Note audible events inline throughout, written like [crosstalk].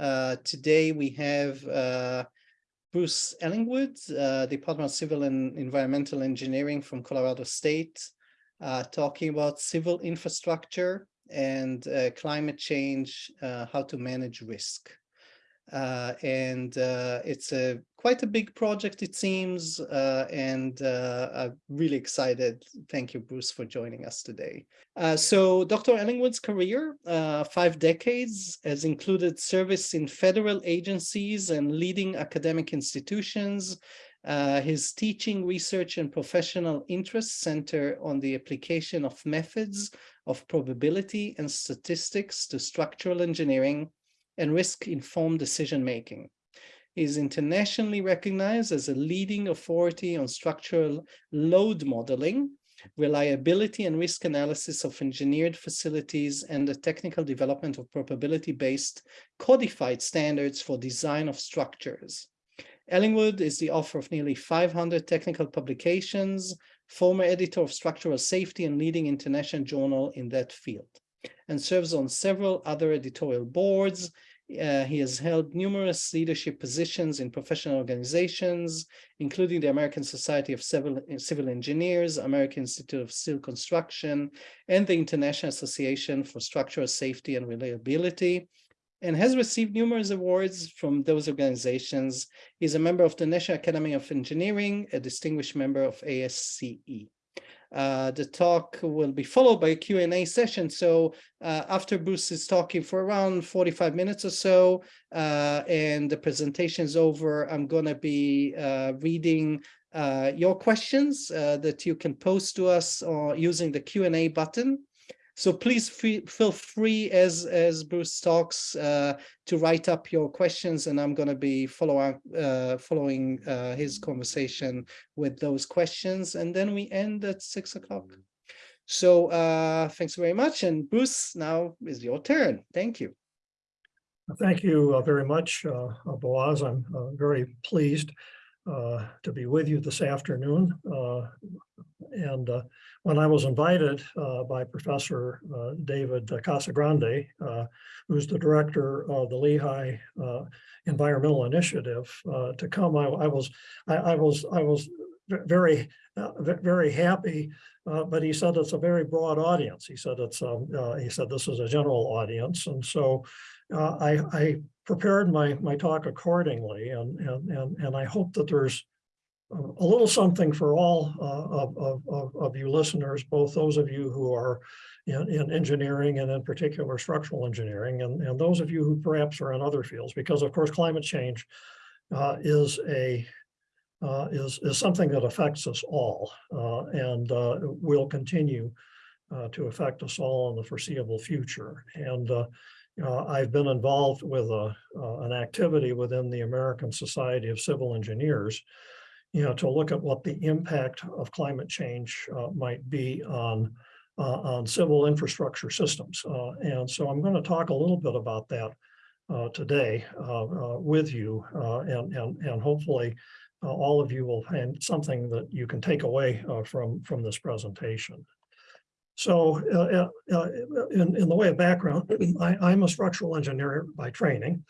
Uh, today we have uh, Bruce Ellingwood, uh, Department of Civil and Environmental Engineering from Colorado State, uh, talking about civil infrastructure and uh, climate change, how to manage risk. And it's a quite a big project, it seems, uh, and uh, I'm really excited. Thank you, Bruce, for joining us today. Uh, so Dr. Ellingwood's career, uh, five decades, has included service in federal agencies and leading academic institutions. his teaching, research, and professional interests center on the application of methods of probability and statistics to structural engineering and risk-informed decision-making. Is internationally recognized as a leading authority on structural load modeling, reliability and risk analysis of engineered facilities, and the technical development of probability-based codified standards for design of structures. Ellingwood is the author of nearly 500 technical publications, former editor of structural safety and leading international journal in that field, and serves on several other editorial boards, uh, he has held numerous leadership positions in professional organizations, including the American Society of Civil, Civil Engineers, American Institute of Steel Construction, and the International Association for Structural Safety and Reliability, and has received numerous awards from those organizations. He's a member of the National Academy of Engineering, a distinguished member of ASCE. Uh, the talk will be followed by a Q&A session. So uh, after Bruce is talking for around 45 minutes or so, uh, and the presentation is over, I'm going to be uh, reading uh, your questions that you can post to us using the Q&A button. So please free, feel free as as Bruce talks uh, to write up your questions, and I'm going to be following uh, following uh, his conversation with those questions, and then we end at six o'clock. So uh, thanks very much, and Bruce, now is your turn. Thank you. Thank you uh, very much, uh, Boaz. I'm very pleased to be with you this afternoon. And when I was invited uh, by Professor uh, David Casagrande, uh, who's the director of the Lehigh uh, Environmental Initiative, uh, to come, I, I was I, I, was I was very uh, very happy. but he said it's a very broad audience. He said it's um, he said this is a general audience, and so I, I prepared my my talk accordingly, and and and and I hope that there's a little something for all uh, of, of, of, you listeners, both those of you who are in, in, engineering and in particular structural engineering, and, and those of you who perhaps are in other fields, because of course climate change uh, is a uh, is, is something that affects us all uh, and uh, will continue uh, to affect us all in the foreseeable future. And I've been involved with a, an activity within the American Society of Civil Engineers you know, to look at what the impact of climate change uh, might be on uh, on civil infrastructure systems. Uh, and so I'm going to talk a little bit about that uh, today uh, uh, with you, and, and, and hopefully all of you will find something that you can take away from, from this presentation. So in, in the way of background, I, am a structural engineer by training.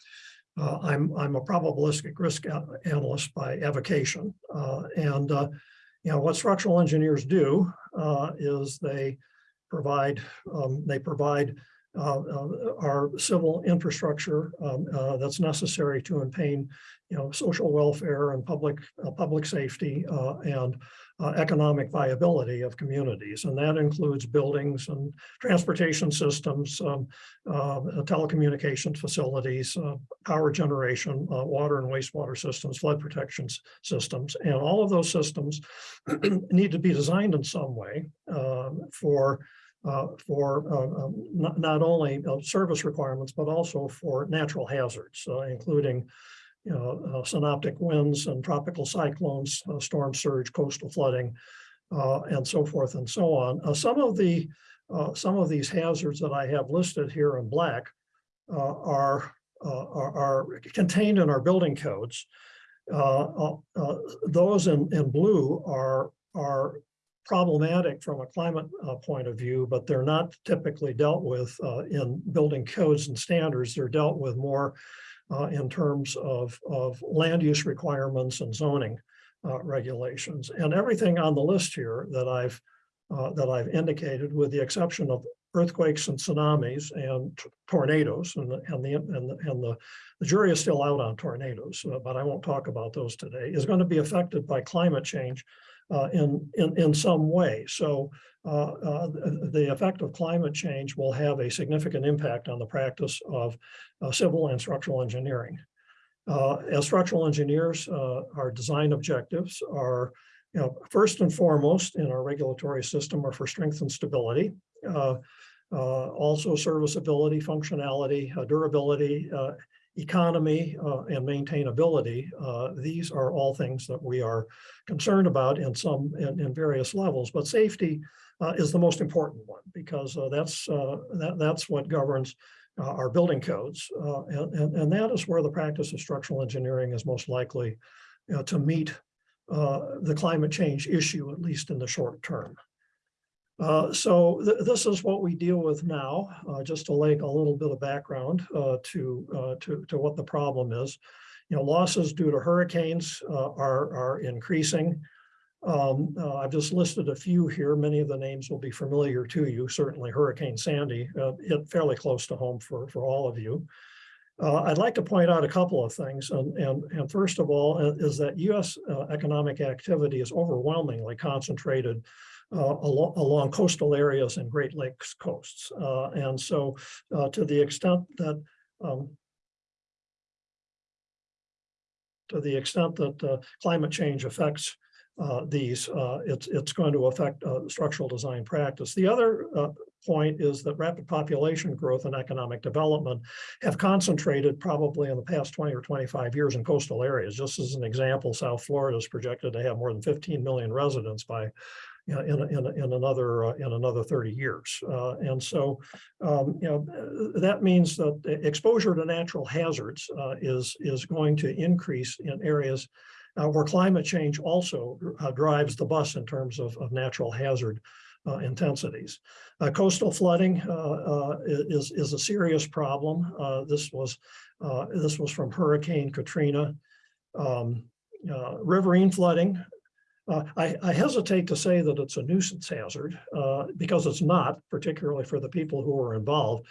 Uh, I'm, I'm a probabilistic risk analyst by avocation. Uh, and, uh, you know, what structural engineers do uh, is they provide, um, they provide our civil infrastructure um, that's necessary to maintain, you know, social welfare and public, public safety and uh, economic viability of communities. And that includes buildings and transportation systems, um, uh, telecommunications facilities, uh, power generation, uh, water and wastewater systems, flood protection systems. And all of those systems [clears throat] need to be designed in some way um, for uh, for uh, um, not, not, only service requirements, but also for natural hazards, including you know, uh, synoptic winds and tropical cyclones, uh, storm surge, coastal flooding, uh, and so forth and so on. Uh, some of the uh, some of these hazards that I have listed here in black uh, are, are, are contained in our building codes. those in, in blue are are problematic from a climate point of view, but they're not typically dealt with in building codes and standards. They're dealt with more uh, in terms of, of land use requirements and zoning uh, regulations. And everything on the list here that I've, uh, that I've indicated, with the exception of earthquakes and tsunamis and tornadoes, and the, and the, and the, and the the jury is still out on tornadoes, uh, but I won't talk about those today, is going to be affected by climate change uh, in, in, in some way. So uh, uh, the effect of climate change will have a significant impact on the practice of uh, civil and structural engineering. Uh, As structural engineers, our design objectives are, you know, first and foremost in our regulatory system are for strength and stability. Also serviceability, functionality, durability, economy uh, and maintainability. Uh, These are all things that we are concerned about in some, in, in various levels, but safety uh, is the most important one because uh, that's, uh, that, that's what governs uh, our building codes. And, and, and that is where the practice of structural engineering is most likely to meet the climate change issue, at least in the short term. Uh, so th- this is what we deal with now, uh, just to lay a little bit of background uh, to, uh, to, to what the problem is. You know, losses due to hurricanes uh, are, are increasing. Um, uh, I've just listed a few here. Many of the names will be familiar to you. Certainly Hurricane Sandy hit fairly close to home for, for all of you. I'd like to point out a couple of things, and, and, and first of all, is that US economic activity is overwhelmingly concentrated along, along coastal areas and Great Lakes coasts. Uh, and so uh, to the extent that um, to the extent that uh, climate change affects uh, these, uh, it's, it's going to affect uh, structural design practice. The other uh, point is that rapid population growth and economic development have concentrated probably in the past 20 or 25 years in coastal areas. Just as an example, South Florida is projected to have more than 15 million residents by know, in, in, in another, uh, in another 30 years. Uh, and so, um, you know, that means that exposure to natural hazards uh, is, is going to increase in areas uh, where climate change also uh, drives the bus in terms of, of natural hazard uh, intensities. Uh, coastal flooding uh, is, is a serious problem. This was this was from Hurricane Katrina. Um, riverine flooding uh, I, I hesitate to say that it's a nuisance hazard uh, because it's not, particularly for the people who are involved.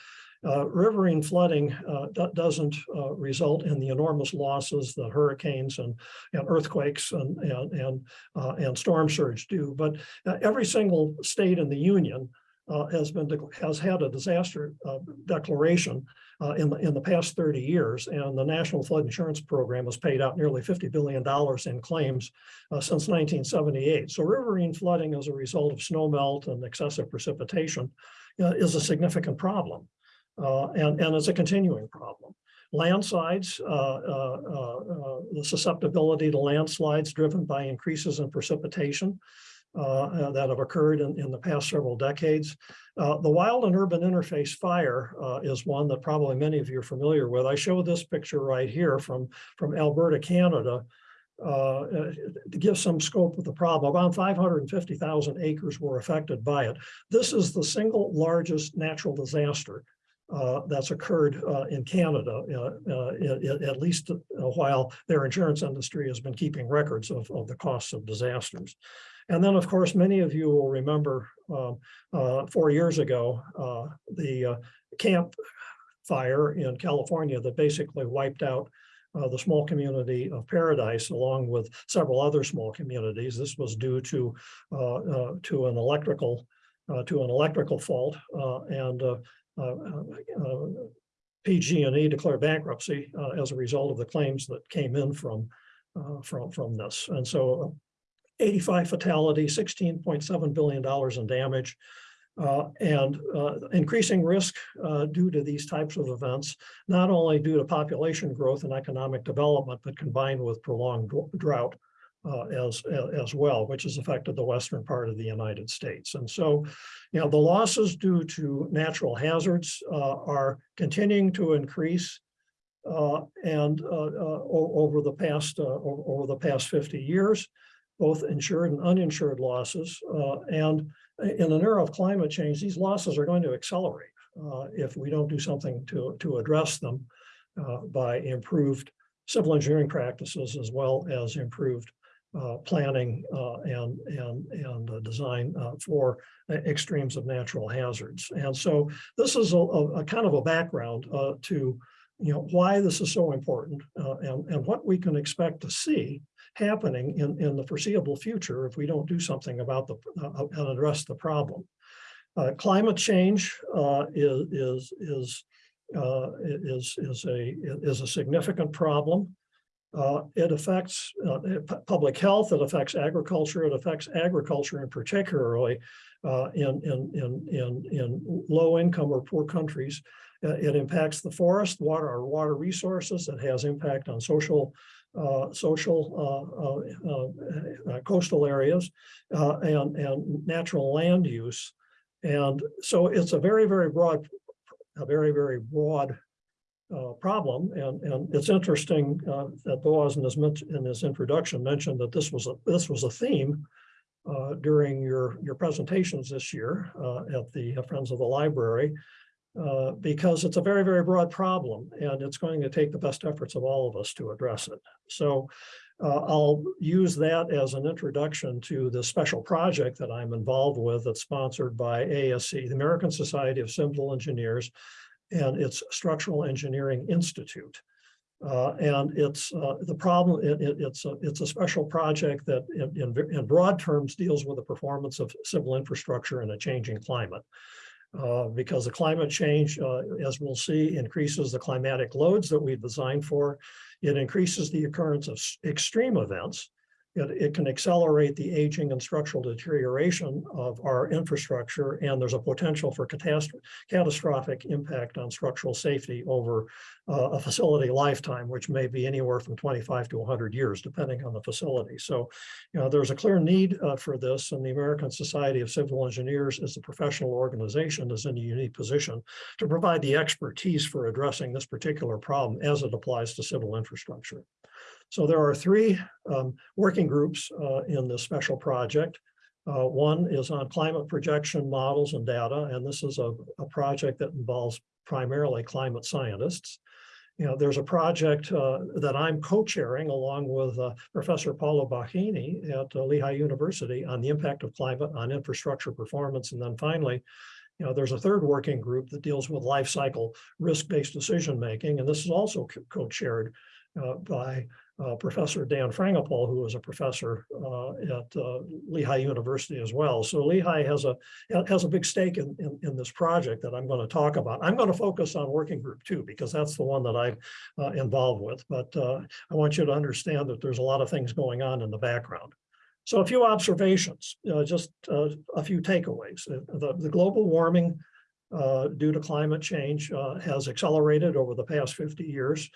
Uh, riverine flooding uh, doesn't uh, result in the enormous losses that hurricanes and, and earthquakes and, and, and, and storm surge do. But every single state in the union uh, has been, has had a disaster uh, declaration uh, in the, in the past 30 years. And the National Flood Insurance Program has paid out nearly $50 billion in claims uh, since 1978. So riverine flooding as a result of snow melt and excessive precipitation uh, is a significant problem. uh, and, and it's a continuing problem. Landslides, the susceptibility to landslides driven by increases in precipitation uh, uh, that have occurred in, in the past several decades. Uh, the wildland urban interface fire uh, is one that probably many of you are familiar with. I show this picture right here from, from Alberta, Canada, uh, uh, to give some scope of the problem. Around 550,000 acres were affected by it. This is the single largest natural disaster uh, that's occurred uh, in Canada, uh, at, at least while their insurance industry has been keeping records of, of the costs of disasters. And then, of course, many of you will remember um, uh, four years ago, uh, the uh, Camp Fire in California that basically wiped out uh, the small community of Paradise, along with several other small communities. This was due to uh, uh, to an electrical uh, to an electrical fault, uh, and PG&E declared bankruptcy as a result of the claims that came in from from from this. And so, 85 fatalities, 16.7 billion dollars in damage. Uh, and uh, increasing risk uh, due to these types of events, not only due to population growth and economic development, but combined with prolonged drought uh, as, as well, which has affected the western part of the United States. And so, you know, the losses due to natural hazards uh, are continuing to increase. uh, and over the past, over the past 50 years, both insured and uninsured losses. uh, And in an era of climate change, these losses are going to accelerate uh, if we don't do something to, to address them. uh, by improved civil engineering practices as well as improved uh, planning uh, and, and, and design uh, for extremes of natural hazards. And so this is a, a kind of a background to, you know, why this is so important and, and what we can expect to see happening in, in the foreseeable future if we don't do something about the, uh, and address the problem. Uh, climate change uh, is, is, is, uh, is, is a, is a significant problem. Uh, it affects uh, pu- public health, it affects agriculture, it affects agriculture in particularly in, in, in, in, in low income or poor countries. It impacts the forest, water, our water resources, it has impact on social, social uh, uh, uh, uh, coastal areas uh, and, and natural land use. And so it's a very, very broad, a very, very broad uh, problem. And, and it's interesting uh, that Boaz in his, in his introduction mentioned that this was, a this was a theme uh, during your, your presentations this year at the Friends of the Library, uh, because it's a very, very broad problem and it's going to take the best efforts of all of us to address it. So uh, I'll use that as an introduction to the special project that I'm involved with that's sponsored by ASCE, the American Society of Civil Engineers, and its Structural Engineering Institute. Uh, and it's uh, the problem, it, it- it's a, it's a special project that in, in, in broad terms deals with the performance of civil infrastructure in a changing climate. Uh, because the climate change, uh, as we'll see, increases the climatic loads that we've designed for. It increases the occurrence of extreme events. It, it can accelerate the aging and structural deterioration of our infrastructure, and there's a potential for catastrophic impact on structural safety over uh, a facility lifetime, which may be anywhere from 25 to 100 years, depending on the facility. So, you know, there's a clear need uh, for this, and the American Society of Civil Engineers, as a professional organization, is in a unique position to provide the expertise for addressing this particular problem as it applies to civil infrastructure. So there are three um, working groups uh, in this special project. Uh, One is on climate projection models and data, and this is a, a project that involves primarily climate scientists. You know, there's a project uh, that I'm co-chairing along with uh, Professor Paolo Bocchini at uh, Lehigh University on the impact of climate on infrastructure performance. And then finally, you know, there's a third working group that deals with life cycle risk-based decision-making, and this is also co- co-chaired uh, by uh, Professor Dan Frangopol, who is a professor uh, at uh, Lehigh University as well. So Lehigh has a has a big stake in, in, in this project that I'm going to talk about. I'm going to focus on working group two because that's the one that I'm uh, involved with. But uh, I want you to understand that there's a lot of things going on in the background. So a few observations, uh, just a few takeaways. The, the global warming due to climate change has accelerated over the past 50 years.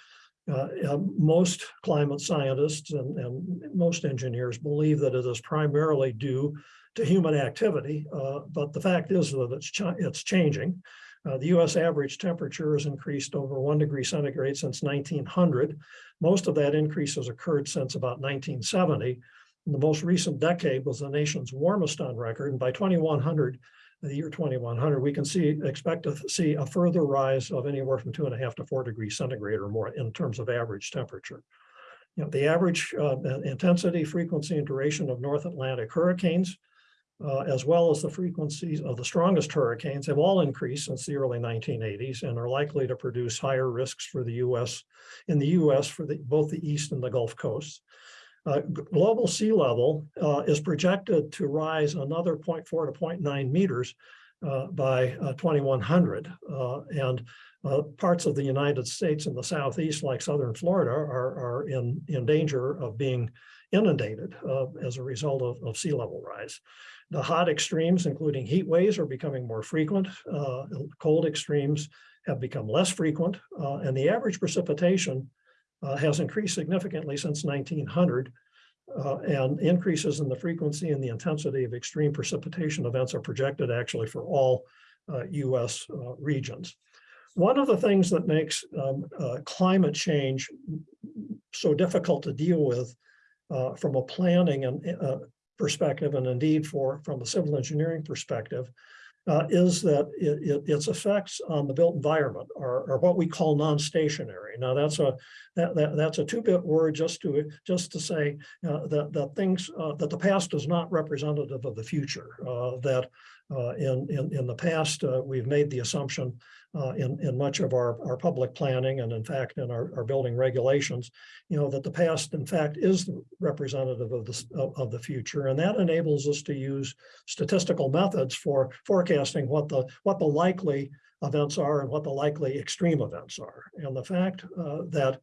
Uh, most climate scientists and, and most engineers believe that it is primarily due to human activity, uh, but the fact is that it's, cha- it's changing. Uh, the US average temperature has increased over one degree centigrade since 1900. Most of that increase has occurred since about 1970. The most recent decade was the nation's warmest on record, and by 2100, the year 2100, we can see, expect to see a further rise of anywhere from two and a half to four degrees centigrade or more in terms of average temperature. You know, the average uh, intensity, frequency, and duration of North Atlantic hurricanes, uh, as well as the frequencies of the strongest hurricanes, have all increased since the early 1980s and are likely to produce higher risks for the U.S. in the U.S. for the, both the East and the Gulf coasts. Uh, global sea level uh, is projected to rise another 0.4 to 0.9 meters uh, by uh, 2100. Uh, and uh, parts of the United States in the southeast, like southern Florida, are, are in, in danger of being inundated as a result of, of sea level rise. The hot extremes, including heat waves, are becoming more frequent. Cold extremes have become less frequent, and the average precipitation uh, has increased significantly since 1900. uh, and increases in the frequency and the intensity of extreme precipitation events are projected actually for all uh, US uh, regions. One of the things that makes um, uh, climate change so difficult to deal with uh, from a planning and perspective, and indeed for from a civil engineering perspective, uh, is that it, it- its effects on the built environment are, are what we call non-stationary. Now, that's a, that, that, that's a two-bit word just to, just to say uh, that, that things, uh, that the past is not representative of the future. uh, That uh, in, in, in the past, uh, we've made the assumption in, in much of our, our public planning and in fact, in our, our building regulations, you know, that the past in fact is representative of the, of, of the future. And that enables us to use statistical methods for forecasting what the, what the likely events are and what the likely extreme events are. And the fact uh, that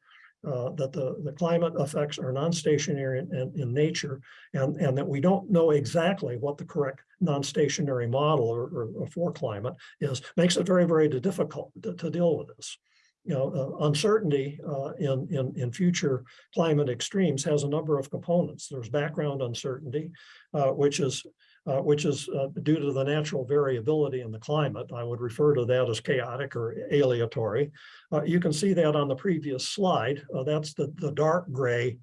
uh, that the, the climate effects are non-stationary in, in, in nature and, and that we don't know exactly what the correct non-stationary model or, or, or for climate is, makes it very, very difficult to, to deal with this. You know, uh, uncertainty uh, in, in, in future climate extremes has a number of components. There's background uncertainty, uh, which is uh, which is uh, due to the natural variability in the climate. I would refer to that as chaotic or aleatory. Uh, you can see that on the previous slide. Uh, that's the, the dark gray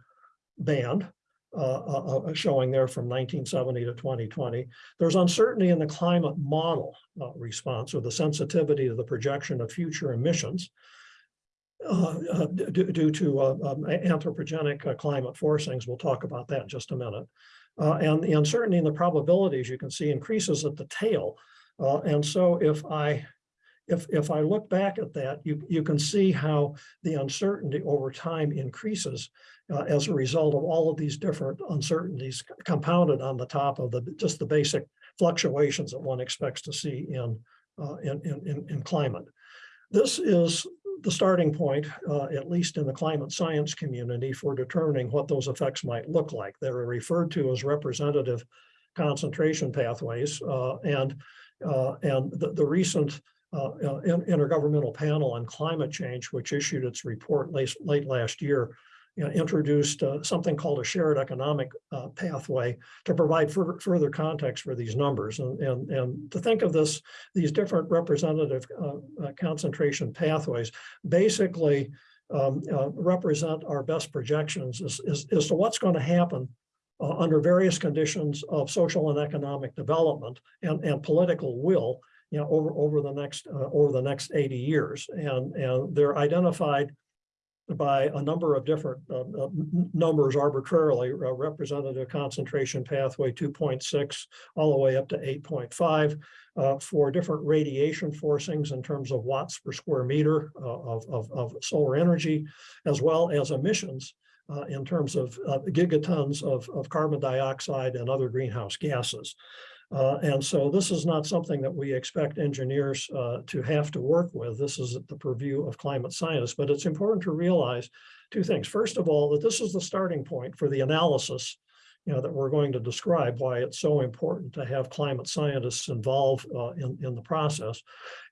band uh, uh, showing there from 1970 to 2020. There's uncertainty in the climate model response or the sensitivity to the projection of future emissions uh, uh, due, to uh, um, anthropogenic climate forcings. We'll talk about that in just a minute. Uh, and the uncertainty and the probabilities you can see increases at the tail. Uh, and so if I if if I look back at that, you you can see how the uncertainty over time increases uh, as a result of all of these different uncertainties compounded on the top of the just the basic fluctuations that one expects to see in uh, in, in in in climate. This is the starting point, uh, at least in the climate science community, for determining what those effects might look like. They're referred to as representative concentration pathways, uh, and uh, and the, the recent uh, uh, intergovernmental panel on climate change, which issued its report late, late last year, you know, introduced uh, something called a shared economic uh, pathway to provide further, context for these numbers. And, and, and to think of this, these different representative uh, uh, concentration pathways basically um, uh, represent our best projections as, as, as to what's going to happen uh, under various conditions of social and economic development and, and political will you know, over, over the next, over the next 80 years. And, and they're identified by a number of different uh, uh, numbers arbitrarily, uh, representative concentration pathway 2.6 all the way up to 8.5 uh, for different radiation forcings in terms of watts per square meter uh, of, of, of solar energy, as well as emissions uh, in terms of uh, gigatons of, of carbon dioxide and other greenhouse gases. Uh, and so this is not something that we expect engineers uh, to have to work with. This is the purview of climate scientists, but it's important to realize two things. First of all, that this is the starting point for the analysis you know, that we're going to describe why it's so important to have climate scientists involved uh, in, in the process.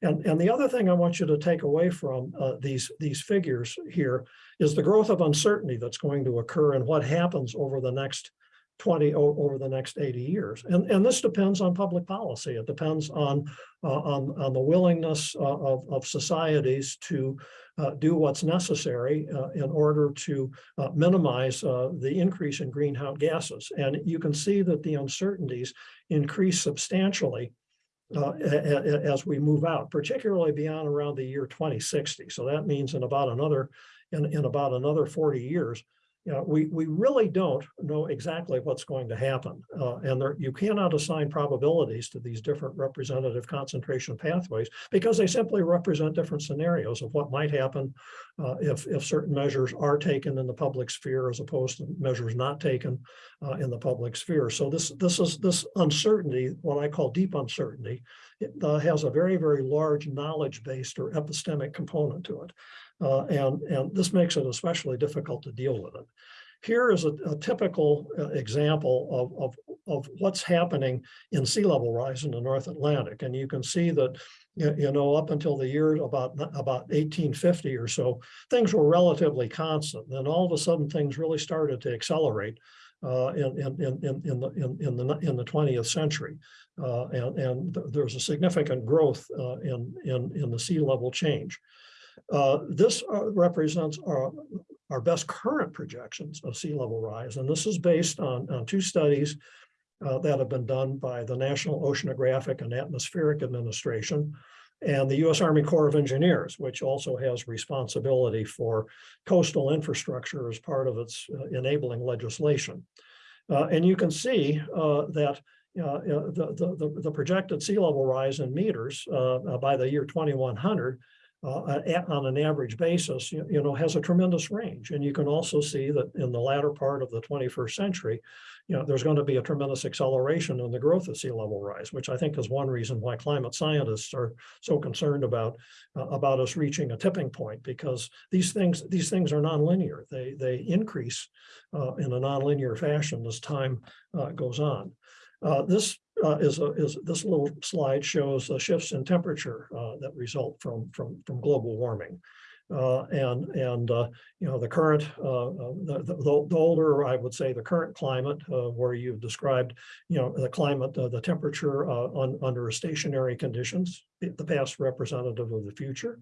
And, and the other thing I want you to take away from uh, these, these figures here is the growth of uncertainty that's going to occur and what happens over the next 20 o- over the next 80 years. And, and this depends on public policy. It depends on, uh, on, on the willingness uh, of, of societies to uh, do what's necessary uh, in order to uh, minimize uh, the increase in greenhouse gases. And you can see that the uncertainties increase substantially uh, as we move out, particularly beyond around the year 2060. So that means in about another, in, in about another 40 years, you know, we, we really don't know exactly what's going to happen. Uh, and there, you cannot assign probabilities to these different representative concentration pathways because they simply represent different scenarios of what might happen uh, if, if certain measures are taken in the public sphere as opposed to measures not taken uh, in the public sphere. So this, this is this uncertainty, what I call deep uncertainty, it uh, has a very, very large knowledge-based or epistemic component to it. Uh, and, and this makes it especially difficult to deal with it. Here is a, a typical uh, example of, of, of what's happening in sea level rise in the North Atlantic. And you can see that, you, know, up until the year about, about 1850 or so, things were relatively constant. Then all of a sudden, things really started to accelerate uh, in, in, in, in, the, in, in the, in the 20th century. Uh, and, and th- there's a significant growth uh, in, in, in the sea level change. Uh, This uh, represents our, our best current projections of sea level rise. And this is based on, on two studies uh, that have been done by the National Oceanographic and Atmospheric Administration and the U.S. Army Corps of Engineers, which also has responsibility for coastal infrastructure as part of its uh, enabling legislation. Uh, and you can see that uh, the, the, the- projected sea level rise in meters uh, by the year 2100 uh, on an average basis, you, you know, has a tremendous range. And you can also see that in the latter part of the 21st century, you know, there's going to be a tremendous acceleration in the growth of sea level rise, which I think is one reason why climate scientists are so concerned about uh, about us reaching a tipping point because these things these things are nonlinear. They they increase uh, in a nonlinear fashion as time uh, goes on. Uh, this uh, is a, is this little slide shows shifts in temperature uh, that result from from from global warming. Uh, and and uh, you know the current uh, uh, the, the the older I would say the current climate uh, where you've described you know the climate uh, the temperature uh, on under stationary conditions the past representative of the future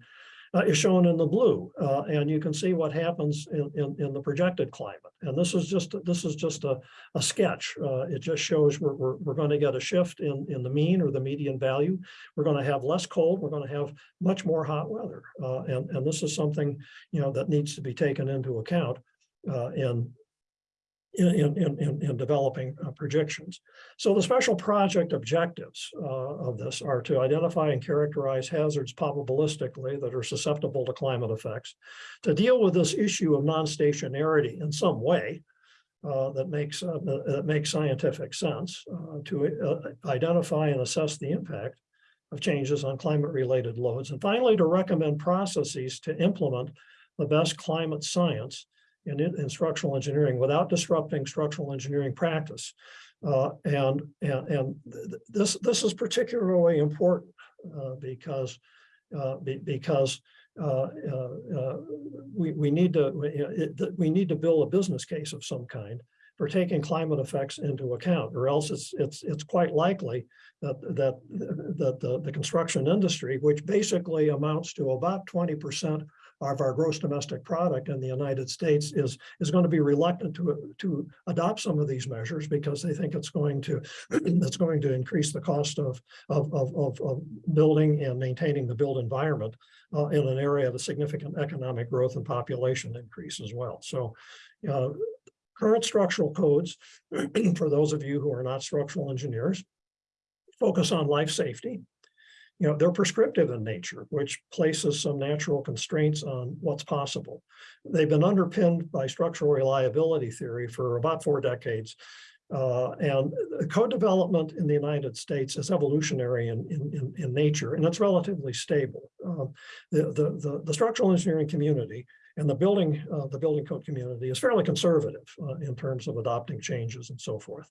uh, is shown in the blue, uh, and you can see what happens in, in, in the projected climate. And this is just this is just a, a sketch. Uh, it just shows we're, we're, we're going to get a shift in, in the mean or the median value. We're going to have less cold. We're going to have much more hot weather, uh, and and this is something you know that needs to be taken into account uh, in in, in, in- in, in developing uh, projections. So the special project objectives uh, of this are to identify and characterize hazards probabilistically that are susceptible to climate effects, to deal with this issue of non-stationarity in some way uh, that makes, uh, that that makes scientific sense, uh, to uh, identify and assess the impact of changes on climate-related loads, and finally, to recommend processes to implement the best climate science in, in structural engineering without disrupting structural engineering practice. Uh, and, and, and th- th- this, this is particularly important, uh, because, uh, be- because, uh, uh, uh, we, we need to, we, it- we need to build a business case of some kind for taking climate effects into account, or else it's, it's, it's quite likely that, that, that the, the construction industry, which basically amounts to about twenty percent of our gross domestic product in the United States is, is going to be reluctant to, to adopt some of these measures because they think it's going to, [clears throat] it's going to increase the cost of, of, of, of, building and maintaining the built environment uh, in an area of significant economic growth and population increase as well. So, uh, current structural codes, [clears throat] for those of you who are not structural engineers, focus on life safety you know, they're prescriptive in nature, which places some natural constraints on what's possible. They've been underpinned by structural reliability theory for about four decades. Uh, and code development in the United States is evolutionary in, in, in, in nature, and it's relatively stable. Um, the, the, the, the structural engineering community and the building, uh, the building code community is fairly conservative uh, in terms of adopting changes and so forth.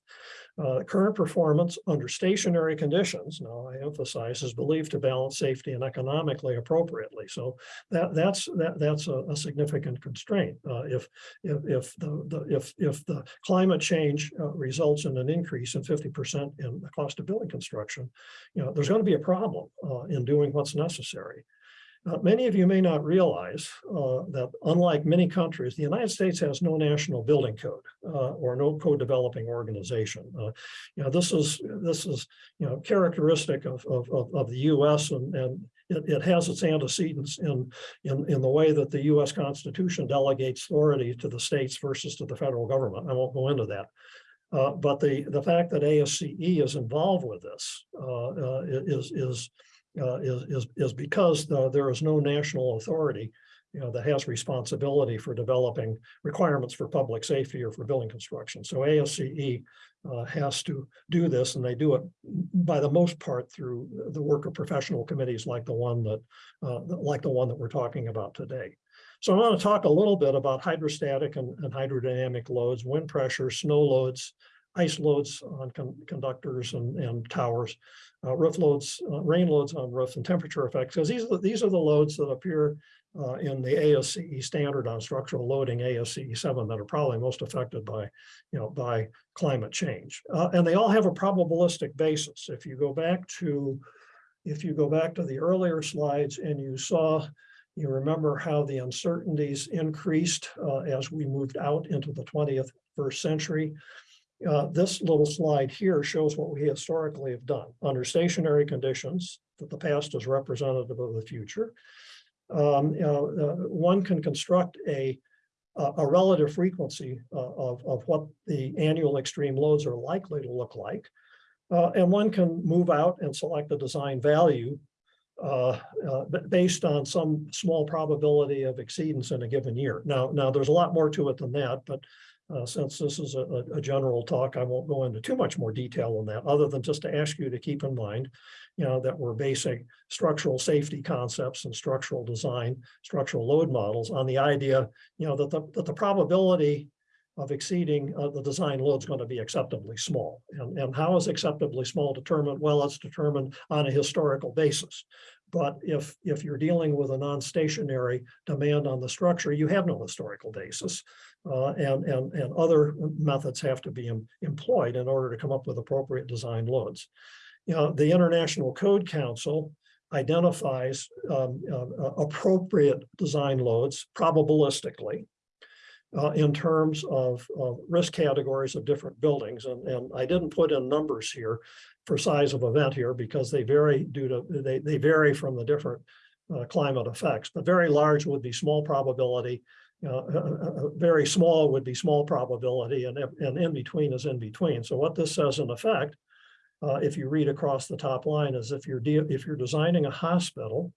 Uh, current performance under stationary conditions, now I emphasize, is believed to balance safety and economically appropriately. So that that's that that's a, a significant constraint. Uh, if if if the, the if if the climate change uh, results in an increase in 50% in the cost of building construction, you know, there's going to be a problem uh, in doing what's necessary. Uh, many of you may not realize uh, that unlike many countries, the United States has no national building code uh, or no code developing organization. Uh, you know, this is this is you know characteristic of of, of, the U.S. and and it, it has its antecedents in, in in the way that the U.S. Constitution delegates authority to the states versus to the federal government. I won't go into that. Uh, but the the fact that ASCE is involved with this uh, is is uh, is, is, is because uh, there is no national authority, you know, that has responsibility for developing requirements for public safety or for building construction. So ASCE uh, has to do this, and they do it by the most part through the work of professional committees like the one that, uh, like the one that we're talking about today. So I want to talk a little bit about hydrostatic and, and hydrodynamic loads, wind pressure, snow loads, ice loads on con conductors and, and towers, uh, roof loads, uh, rain loads on roofs and temperature effects, because these are the, these are the loads that appear uh, in the ASCE standard on structural loading ASCE 7 that are probably most affected by, you know, by climate change. Uh, and they all have a probabilistic basis. If you go back to, if you go back to the earlier slides and you saw, you remember how the uncertainties increased uh, as we moved out into the 20th first century uh, this little slide here shows what we historically have done under stationary conditions, that the past is representative of the future. Um, uh, one can construct a, a a relative frequency uh, of, of what the annual extreme loads are likely to look like. Uh, and one can move out and select a design value uh, uh, based on some small probability of exceedance in a given year. Now, now there's a lot more to it than that, but uh, since this is a, a- general talk, I won't go into too much more detail on that, other than just to ask you to keep in mind, you know, that we're basing structural safety concepts and structural design, structural load models on the idea, you know, that the, that the probability of exceeding uh, the design load is going to be acceptably small. And, and how is acceptably small determined? Well, it's determined on a historical basis. But if, if you're dealing with a non-stationary demand on the structure, you have no historical basis. Uh, and, and, and other methods have to be em- employed in order to come up with appropriate design loads. You know, the International Code Council identifies um, uh, appropriate design loads probabilistically uh, in terms of, of risk categories of different buildings. And, and I didn't put in numbers here for size of event here because they vary due to, they, they vary from the different uh, climate effects, but very large would be small probability. Uh, uh, uh, uh, very small would be small probability and, and in between is in between. So what this says in effect, if you read across the top line is if you're, if you're designing a hospital,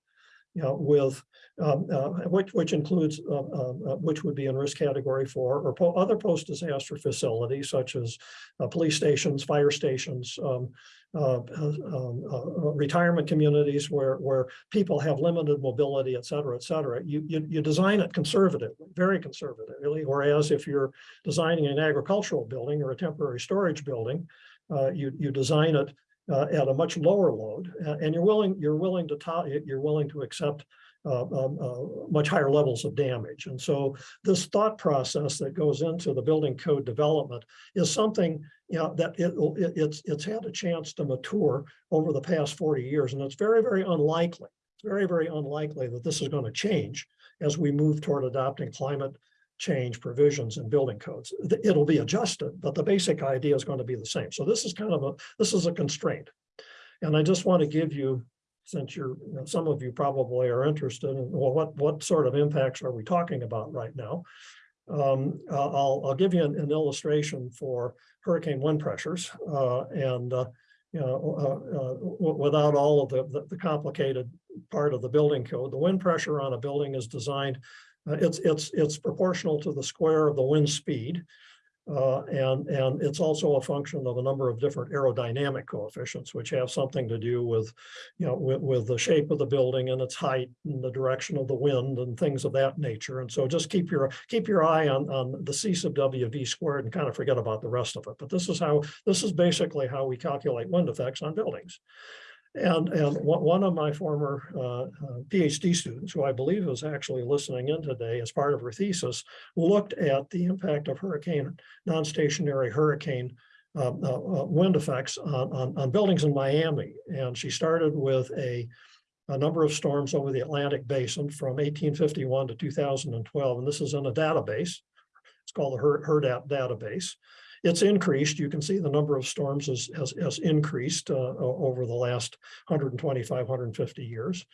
know, with, um, uh, which, which includes, uh, uh, uh, which would be in risk category four, or po- other post-disaster facilities such as uh, police stations, fire stations, um, uh, uh, um, uh, uh, retirement communities where, where people have limited mobility, et cetera, et cetera. You, you, you design it conservatively, very conservatively, whereas if you're designing an agricultural building or a temporary storage building, uh, you, you design it uh, at a much lower load, and you're willing, you're willing to, to- you're willing to accept uh, um, uh, much higher levels of damage. And so this thought process that goes into the building code development is something, you know, that it, it- it's, it's had a chance to mature over the past 40 years, and it's very, very unlikely. It's very, very unlikely that this is going to change as we move toward adopting climate change provisions in building codes. It'll be adjusted, but the basic idea is going to be the same. So this is kind of a, this is a constraint. And I just want to give you, since you're, you know, some of you probably are interested in, well, what, what sort of impacts are we talking about right now? Um, I'll, I'll- give you an, an illustration for hurricane wind pressures, uh, and, uh, you know, uh, uh, without all of the, the- the complicated part of the building code, the wind pressure on a building is designed uh, it's, it's, it's proportional to the square of the wind speed. Uh, and, and it's also a function of a number of different aerodynamic coefficients, which have something to do with, you know, with, with the shape of the building and its height and the direction of the wind and things of that nature. And so just keep your, keep your eye on, on the C sub W V squared and kind of forget about the rest of it. But this is how, this is basically how we calculate wind effects on buildings. And, and one, of my former uh, uh, PhD students, who I believe is actually listening in today as part of her thesis, looked at the impact of hurricane, non-stationary hurricane uh, uh, uh, wind effects on, on, on buildings in Miami. And she started with a, a number of storms over the Atlantic basin from 1851 to 2012. And this is in a database. It's called the HER- HURDAT database it's increased. You can see the number of storms has, has, has increased uh, over the last 125, 150 years.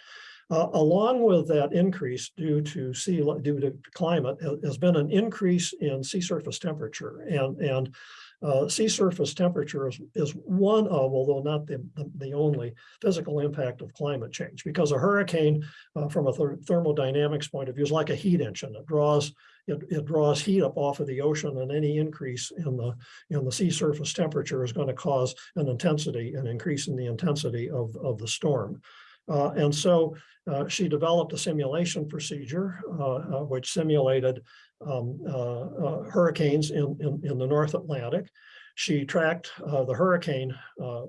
Uh, along with that increase due to sea, due to climate, has been an increase in sea surface temperature. And, and uh, sea surface temperature is, is one of, although not the, the, only, physical impact of climate change. Because a hurricane, uh, from a ther- thermodynamics point of view, is like a heat engine. It draws it, it draws heat up off of the ocean and any increase in the, in the sea surface temperature is going to cause an intensity, an increase in the intensity of, of the storm. Uh, and so uh, she developed a simulation procedure uh, uh, which simulated um, uh, uh, hurricanes in, in, in the North Atlantic. She tracked the hurricane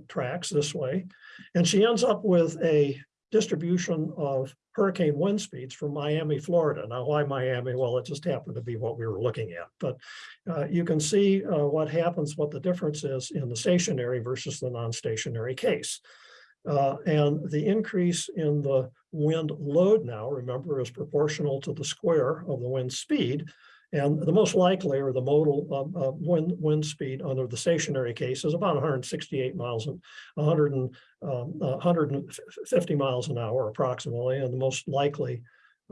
tracks this way, and she ends up with a distribution of hurricane wind speeds from Miami, Florida. Now, why Miami? Well, it just happened to be what we were looking at. But uh, you can see uh, what happens, what the difference is in the stationary versus the non-stationary case. Uh, and the increase in the wind load now, remember, is proportional to the square of the wind speed. And the most likely or the modal um, uh, wind, wind speed under the stationary case is about 168 miles and 100 and um, uh, 150 miles an hour approximately, and the most likely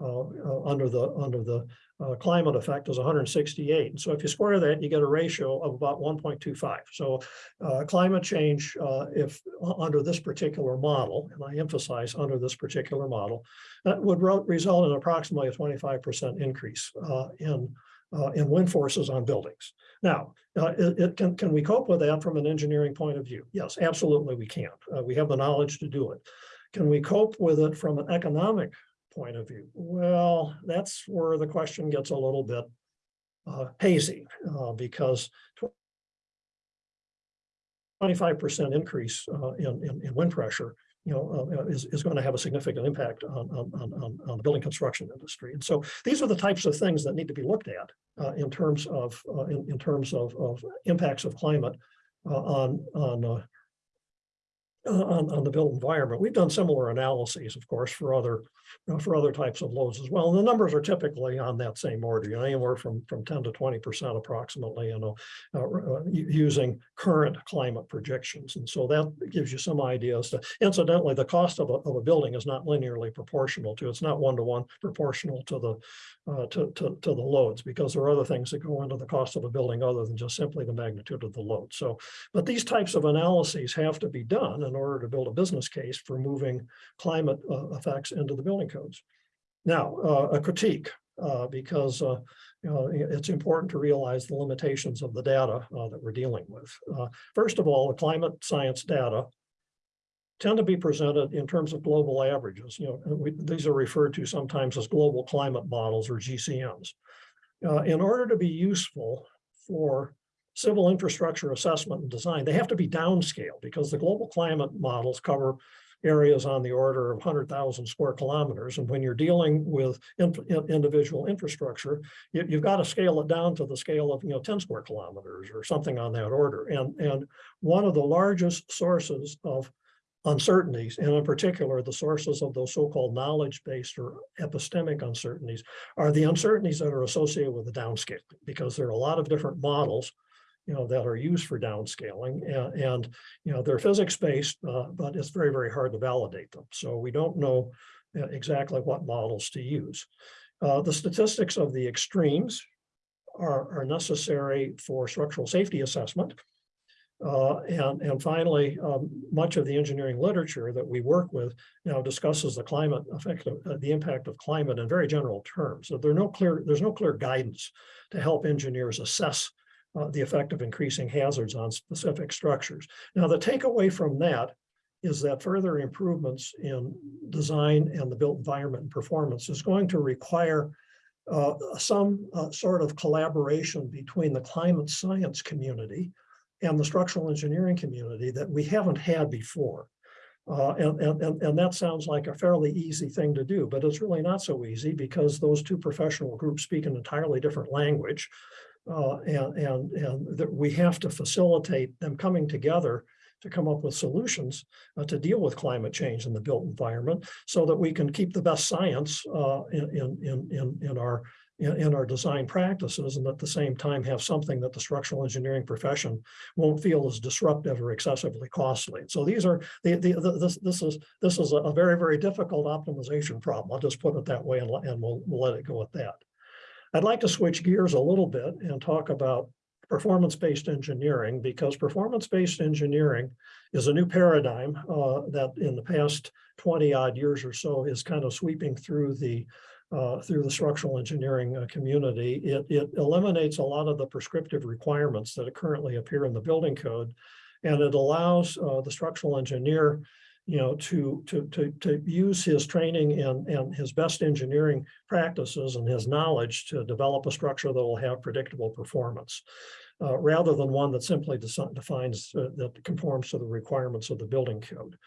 uh, uh, under the under the uh, climate effect is 168. So if you square that, you get a ratio of about 1.25. So uh, climate change, uh, if uh, under this particular model, and I emphasize under this particular model, that would result in approximately a 25% increase uh, in uh, in wind forces on buildings. Now, uh, it, it can can we cope with that from an engineering point of view? Yes, absolutely, we can. Uh, we have the knowledge to do it. Can we cope with it from an economic point of view? Well, that's where the question gets a little bit uh, hazy uh, because twenty-five percent increase uh, in, in, in wind pressure, you know, uh, is, is going to have a significant impact on, on, on, on- the building construction industry. And so these are the types of things that need to be looked at uh, in terms of, uh, in, in terms of, of impacts of climate uh, on, on, uh, uh, on, on the built environment. We've done similar analyses, of course, for other, you know, for other types of loads as well. And the numbers are typically on that same order, you know, anywhere from, from ten to twenty percent approximately, you know, uh, uh, using current climate projections. And so that gives you some ideas to, incidentally, the cost of a, of a building is not linearly proportional to, it's not one-to-one proportional to the, uh, to, to, to the loads, because there are other things that go into the cost of a building other than just simply the magnitude of the load. So but these types of analyses have to be done in order to build a business case for moving climate uh, effects into the building codes. Now, uh, a critique, uh, because uh, you know, it's important to realize the limitations of the data uh, that we're dealing with. First of all, the climate science data tend to be presented in terms of global averages. You know, we, these are referred to sometimes as global climate models or GCMs. In order to be useful for civil infrastructure assessment and design, they have to be downscaled because the global climate models cover areas on the order of 100,000 square kilometers. And when you're dealing with in- in- individual infrastructure, you, you've got to scale it down to the scale of, you know, 10 square kilometers or something on that order. And, and one of the largest sources of uncertainties, and in particular, the sources of those so-called knowledge-based or epistemic uncertainties are the uncertainties that are associated with the downscaling, because there are a lot of different models you know, that are used for downscaling and, and, you know, they're physics-based, uh, but it's very, very hard to validate them. So we don't know uh, exactly what models to use. Uh, the statistics of the extremes are, are necessary for structural safety assessment. Uh, and, and finally, um, much of the engineering literature that we work with now discusses the climate effect, of, uh, the impact of climate in very general terms. So there no clear, there's no clear guidance to help engineers assess uh, the effect of increasing hazards on specific structures. Now, the takeaway from that is that further improvements in design and the built environment and performance is going to require uh, some uh, sort of collaboration between the climate science community and the structural engineering community that we haven't had before. Uh, and, and, and, and that sounds like a fairly easy thing to do, but it's really not so easy because those two professional groups speak an entirely different language. Uh, and, and, and that we have to facilitate them coming together to come up with solutions uh, to deal with climate change in the built environment so that we can keep the best science uh, in, in, in, in, our in, in our design practices and at the same time have something that the structural engineering profession won't feel is disruptive or excessively costly. So these are the, the, the this this is this is a very very difficult optimization problem. I'll just put it that way and, and we'll, we'll let it go at that. I'd like to switch gears a little bit and talk about performance-based engineering because performance-based engineering is a new paradigm uh, that in the past 20 odd years or so is kind of sweeping through the uh, through the structural engineering uh, community. It, it eliminates a lot of the prescriptive requirements that currently appear in the building code. And it allows uh, the structural engineer, you know, to, to, to, to use his training and, and his best engineering practices and his knowledge to develop a structure that will have predictable performance. uh, rather than one that simply defines, uh, that conforms to the requirements of the building code.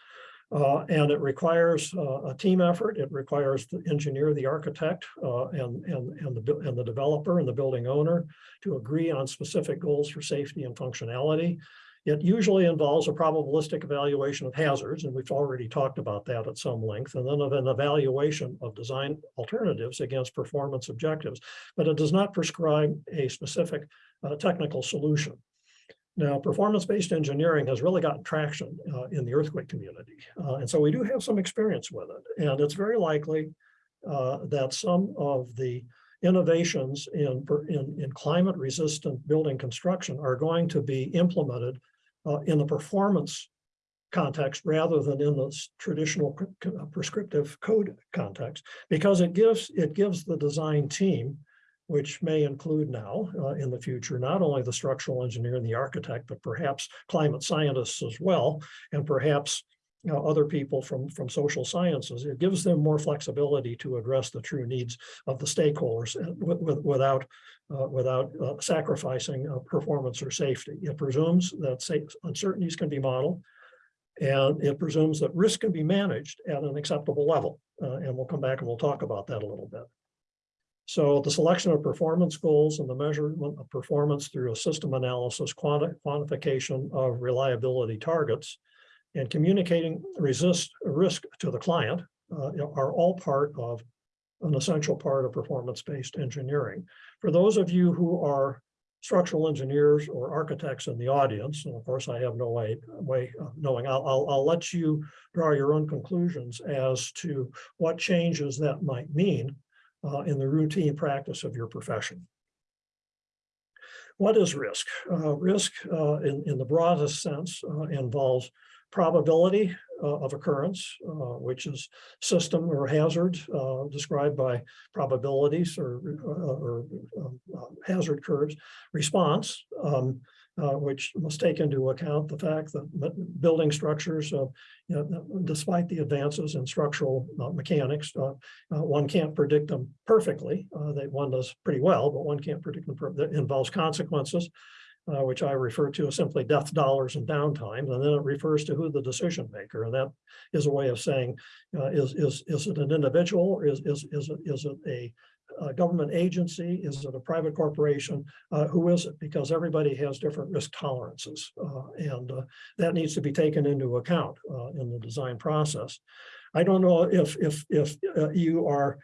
Uh, and it requires uh, a team effort. It requires the engineer, the architect, uh, and, and, and the, and the developer and the building owner to agree on specific goals for safety and functionality. It usually involves a probabilistic evaluation of hazards, and we've already talked about that at some length, and then of an evaluation of design alternatives against performance objectives. But it does not prescribe a specific uh, technical solution. Now, performance-based engineering has really gotten traction uh, in the earthquake community. Uh, and so we do have some experience with it. And it's very likely uh, that some of the innovations in, in, in climate resistant building construction are going to be implemented uh, in the performance context rather than in the traditional uh, prescriptive code context, because it gives, it gives the design team, which may include now uh, in the future, not only the structural engineer and the architect, but perhaps climate scientists as well, and perhaps you know, other people from, from social sciences. It gives them more flexibility to address the true needs of the stakeholders uh, with, with, without, uh, without uh, sacrificing uh, performance or safety. It presumes that uncertainties can be modeled, and it presumes that risk can be managed at an acceptable level. Uh, and we'll come back and we'll talk about that a little bit. So the selection of performance goals and the measurement of performance through a system analysis, quanti- quantification of reliability targets, and communicating resist risk to the client uh, are all part of an essential part of performance-based engineering. For those of you who are structural engineers or architects in the audience, and of course I have no way, way of knowing, I'll, I'll, I'll let you draw your own conclusions as to what changes that might mean uh, in the routine practice of your profession. What is risk? Uh, risk uh, in, in the broadest sense uh, involves probability uh, of occurrence, uh, which is system or hazard uh, described by probabilities or, uh, or um, uh, hazard curves, response, um, uh, which must take into account the fact that building structures, you know, despite the advances in structural mechanics, one can't predict them perfectly. That one does pretty well, but one can't predict them. That involves consequences uh, which I refer to as simply death dollars and downtime, and then it refers to who the decision maker, and that is a way of saying, uh, is, is, is it an individual, or is, is, is it, is it a, a government agency, is it a private corporation, uh, who is it? Because everybody has different risk tolerances, uh, and, uh, that needs to be taken into account, uh, in the design process. I don't know if, if, if, you are,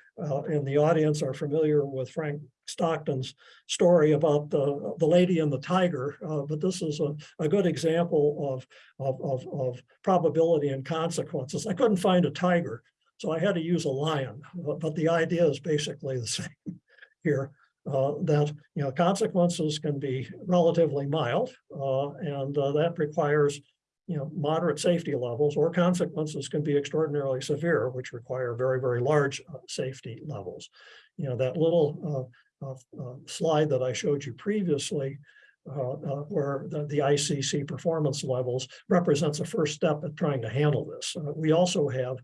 in the audience are familiar with Frank Stockton's story about the, the lady and the tiger, uh, but this is a, a good example of, of, of, of probability and consequences. I couldn't find a tiger, so I had to use a lion, but, but the idea is basically the [laughs] same here. Uh, that, you know, consequences can be relatively mild, uh, and uh, that requires, you know, moderate safety levels, or consequences can be extraordinarily severe, which require very, very large uh, safety levels. You know, that little uh, slide that I showed you previously, uh, uh, where the, the ICC performance levels represents a first step at trying to handle this. Uh, we also have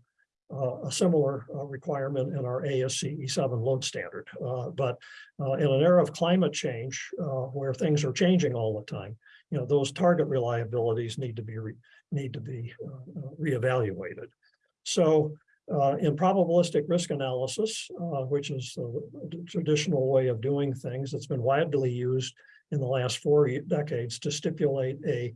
uh, a similar uh, requirement in our ASCE E7 load standard. Uh, but uh, in an era of climate change, uh, where things are changing all the time, you know, those target reliabilities need to be re- need to be uh, uh, reevaluated. So uh, in probabilistic risk analysis, uh, which is the traditional way of doing things that's been widely used in the last four decades to stipulate a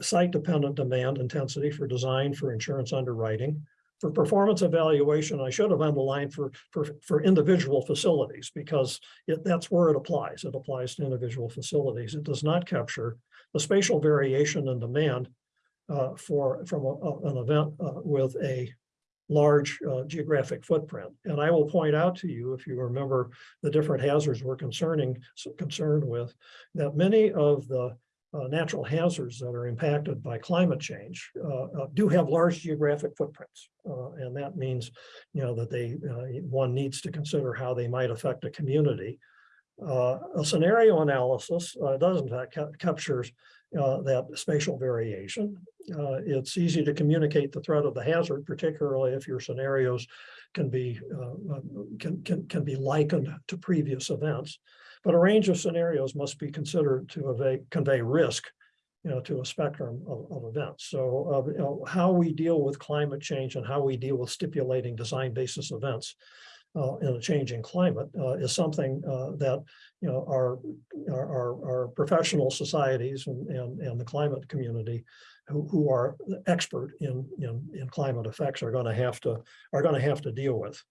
site-dependent demand intensity for design for insurance underwriting. For performance evaluation, I should have underlined for, for, for individual facilities because it, that's where it applies. It applies to individual facilities. It does not capture the spatial variation in demand uh, for, from a- a- an event uh, with a large uh, geographic footprint. And I will point out to you, if you remember the different hazards we're concerning, concerned with, that many of the uh, natural hazards that are impacted by climate change uh, uh, do have large geographic footprints. Uh, and that means, you know, that they, uh, one needs to consider how they might affect a community. A scenario analysis does in fact ca- captures uh, that spatial variation. Uh, it's easy to communicate the threat of the hazard, particularly if your scenarios can be uh, uh, can, can, can be likened to previous events. But a range of scenarios must be considered to convey risk, you know, to a spectrum of, of events. So, uh, you know, how we deal with climate change and how we deal with stipulating design basis events uh, in a changing climate uh, is something uh, that, you know, our, our, our- professional societies and, and, and the climate community who, who are expert in, in, in climate effects are going to have to, are going to have to deal with.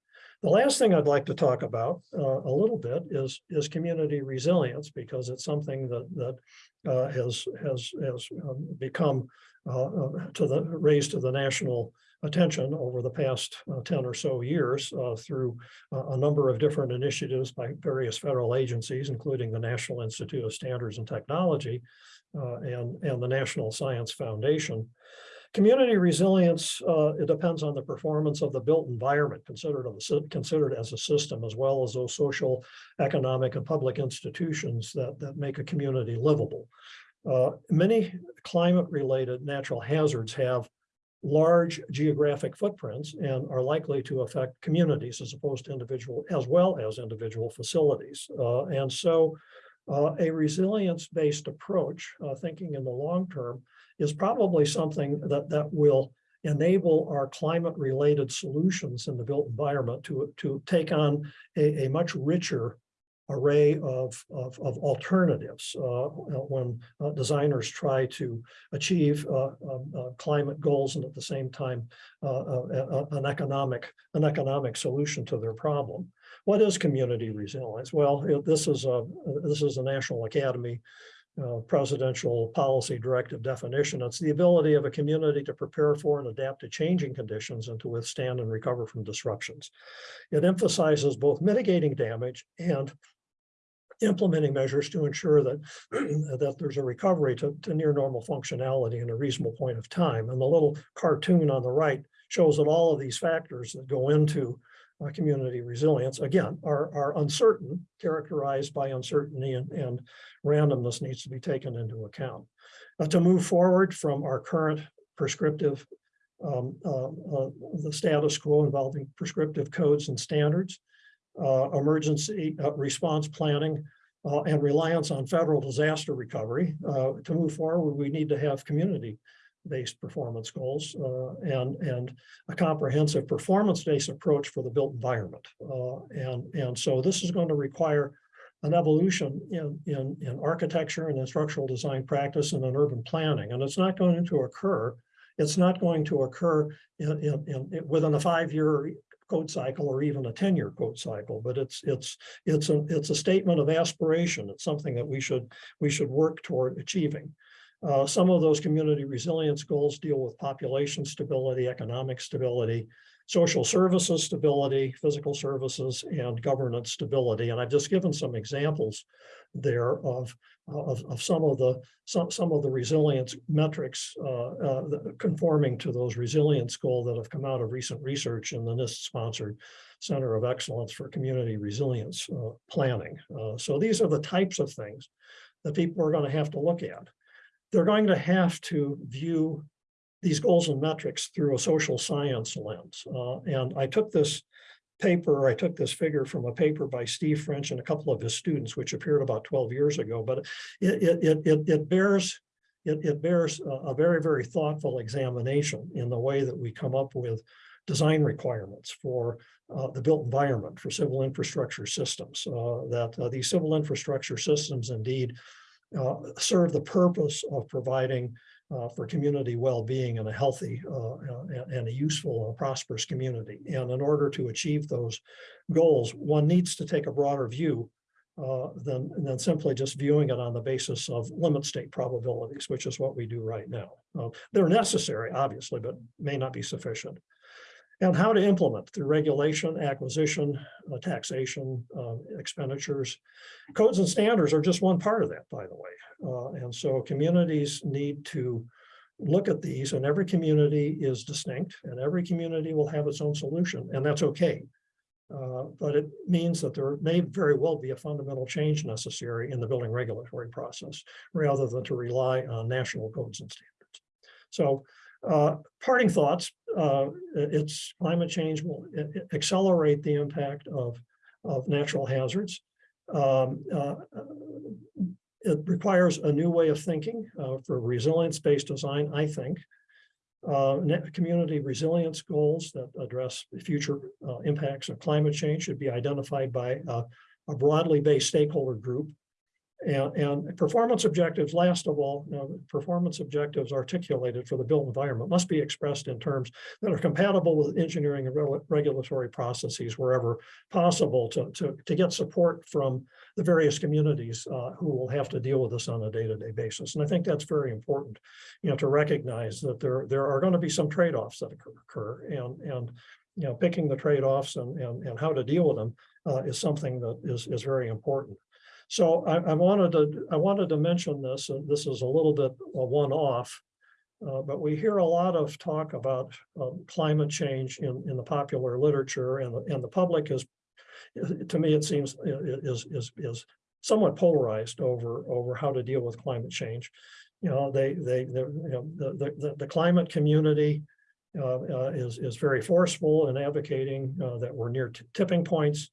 The last thing I'd like to talk about uh, a little bit is, is community resilience, because it's something that, that uh, has, has, has um, become uh, to the, raised to the national attention over the past uh, 10 or so years uh, through uh, a number of different initiatives by various federal agencies, including the National Institute of Standards and Technology uh, and, and the National Science Foundation. Community resilience, uh, it depends on the performance of the built environment considered, a considered as a system, as well as those social, economic, and public institutions that, that make a community livable. Uh, many climate-related natural hazards have large geographic footprints and are likely to affect communities as opposed to individual, as well as individual facilities. Uh, and so uh, a resilience-based approach, uh, thinking in the long term, is probably something that, that will enable our climate-related solutions in the built environment to, to take on a, a much richer array of, of, of alternatives uh, when uh, designers try to achieve uh, um, uh, climate goals and at the same time uh, uh, uh, an economic an economic solution to their problem. What is community resilience? Well, it- this is a this is a National Academy uh, presidential policy directive definition. It's the ability of a community to prepare for and adapt to changing conditions and to withstand and recover from disruptions. It emphasizes both mitigating damage and implementing measures to ensure that [clears throat] that there's a recovery to, to near normal functionality in a reasonable point of time. And the little cartoon on the right shows that all of these factors that go into uh, community resilience, again, are, are uncertain, characterized by uncertainty and, and randomness needs to be taken into account. Uh, to move forward from our current prescriptive, um, uh, uh, the status quo involving prescriptive codes and standards, emergency uh, response planning, uh, and reliance on federal disaster recovery. Uh, to move forward, we need to have community-based performance goals uh, and, and a comprehensive performance-based approach for the built environment. Uh, and, and so this is going to require an evolution in, in, in architecture and in structural design practice and in urban planning. And it's not going to occur, it's not going to occur in, in, in, within a five-year code cycle or even a 10-year code cycle, but it's, it's, it's a, it's a statement of aspiration. It's something that we should, we should work toward achieving. Uh, some of those community resilience goals deal with population stability, economic stability, social services stability, physical services, and governance stability. And I've just given some examples there of, of, of some of the some, some of the resilience metrics uh, uh, conforming to those resilience goals that have come out of recent research in the NIST-sponsored Center of Excellence for Community Resilience uh, Planning. Uh, so these are the types of things that people are going to have to look at. They're going to have to view these goals and metrics through a social science lens. Uh, and I took this paper, I took this figure from a paper by Steve French and a couple of his students, which appeared about 12 years ago, but it, it, it, it, bears it, it bears a, a very, very thoughtful examination in the way that we come up with design requirements for uh, the built environment for civil infrastructure systems, uh, that uh, these civil infrastructure systems indeed uh, serve the purpose of providing uh, for community well-being and a healthy uh, and, a useful and prosperous community. And in order to achieve those goals, one needs to take a broader view uh, than, than simply just viewing it on the basis of limit state probabilities, which is what we do right now. They're necessary, obviously, but may not be sufficient. And how to implement through regulation, acquisition, uh, taxation, uh, expenditures. Codes and standards are just one part of that, by the way. Uh, and so communities need to look at these and every community is distinct and every community will have its own solution and that's okay. Uh, but it means that there may very well be a fundamental change necessary in the building regulatory process rather than to rely on national codes and standards. So uh, parting thoughts, uh, it's climate change will accelerate the impact of, of natural hazards. Um, uh, it requires a new way of thinking uh, for resilience-based design, I think. Uh, community resilience goals that address future uh, impacts of climate change should be identified by uh, a broadly based stakeholder group. And, and performance objectives, last of all, you know, performance objectives articulated for the built environment must be expressed in terms that are compatible with engineering and rel- regulatory processes wherever possible to, to, to get support from the various communities uh, who will have to deal with this on a day-to-day basis. And I think that's very important, you know, to recognize that there, there are going to be some trade-offs that occur- occur and, and, you know, picking the trade-offs and, and, and how to deal with them uh, is something that is, is very important. So I, I wanted to, I wanted to mention this, and this is a little bit a one-off. Uh, but we hear a lot of talk about um, climate change in, in the popular literature and, the- and the public is, to me, it seems is, is, is somewhat polarized over, over how to deal with climate change. You know, they, they, you know, the, the, the, the climate community uh, uh, is, is very forceful in advocating uh, that we're near tipping points.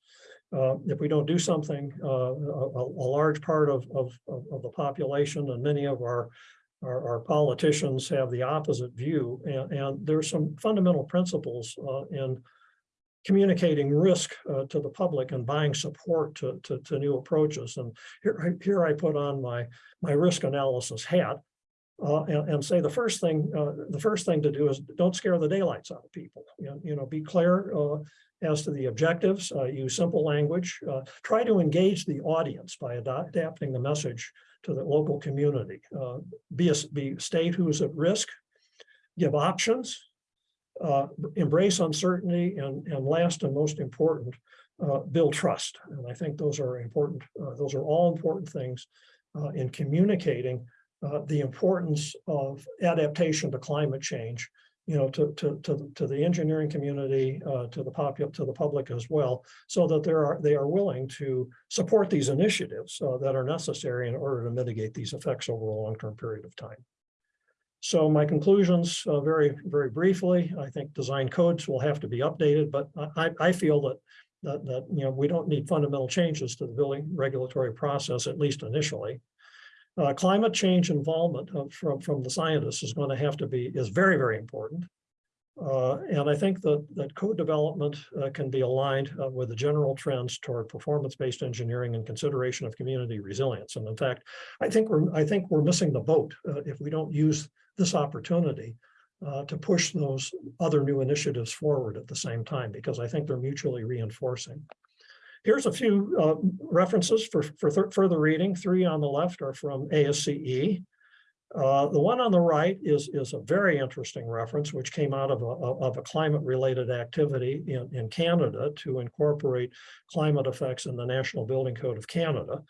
Uh, if we don't do something, uh, a, a, large part of, of, of the population and many of our, our, our politicians have the opposite view. And, and there's some fundamental principles uh, in communicating risk uh, to the public and buying support to, to, to new approaches. And here, I- here I put on my, my risk analysis hat uh, and, and say the first thing, the first thing to do is don't scare the daylights out of people. You know, you know, be clear as to the objectives, uh, use simple language, uh, try to engage the audience by adapting the message to the local community. Uh, be a, be state who's at risk, give options, uh, embrace uncertainty, and, and last and most important, uh, build trust. And I think those are important, uh, those are all important things in communicating the importance of adaptation to climate change, you know, to, to, to, to the engineering community, uh, to the popul, to the public as well, so that there are, they are willing to support these initiatives uh, that are necessary in order to mitigate these effects over a long-term period of time. So my conclusions, uh, very, very briefly, I think design codes will have to be updated, but I, I- I feel that that, that, you know, we don't need fundamental changes to the building regulatory process, at least initially. Uh, climate change involvement of- from, from the scientists is going to have to be, is very, very important. Uh, and I think that, that code development uh, can be aligned uh, with the general trends toward performance-based engineering and consideration of community resilience. And in fact, I think we're, I think we're missing the boat uh, if we don't use this opportunity uh, to push those other new initiatives forward at the same time, because I think they're mutually reinforcing. Here's a few uh, references for, for further reading. Three on the left are from ASCE. Uh, the one on the right is, is a very interesting reference, which came out of a, of a climate-related activity in, in Canada to incorporate climate effects in the National Building Code of Canada.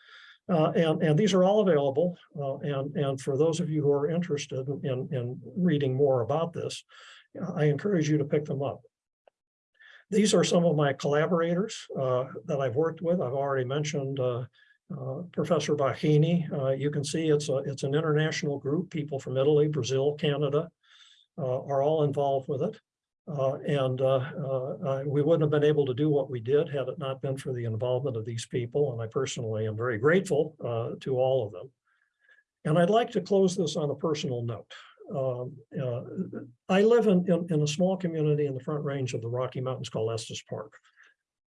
Uh, and, and these are all available. uh, and, and for those of you who are interested in, in reading more about this, I encourage you to pick them up. These are some of my collaborators uh, that I've worked with. I've already mentioned uh, uh, Professor Bocchini. Uh, you can see it's a, it's an international group. People from Italy, Brazil, Canada uh, are all involved with it. Uh, and we wouldn't have been able to do what we did had it not been for the involvement of these people. And I personally am very grateful to all of them. And I'd like to close this on a personal note. Um, uh, I live in, in, in a small community in the front range of the Rocky Mountains called Estes Park.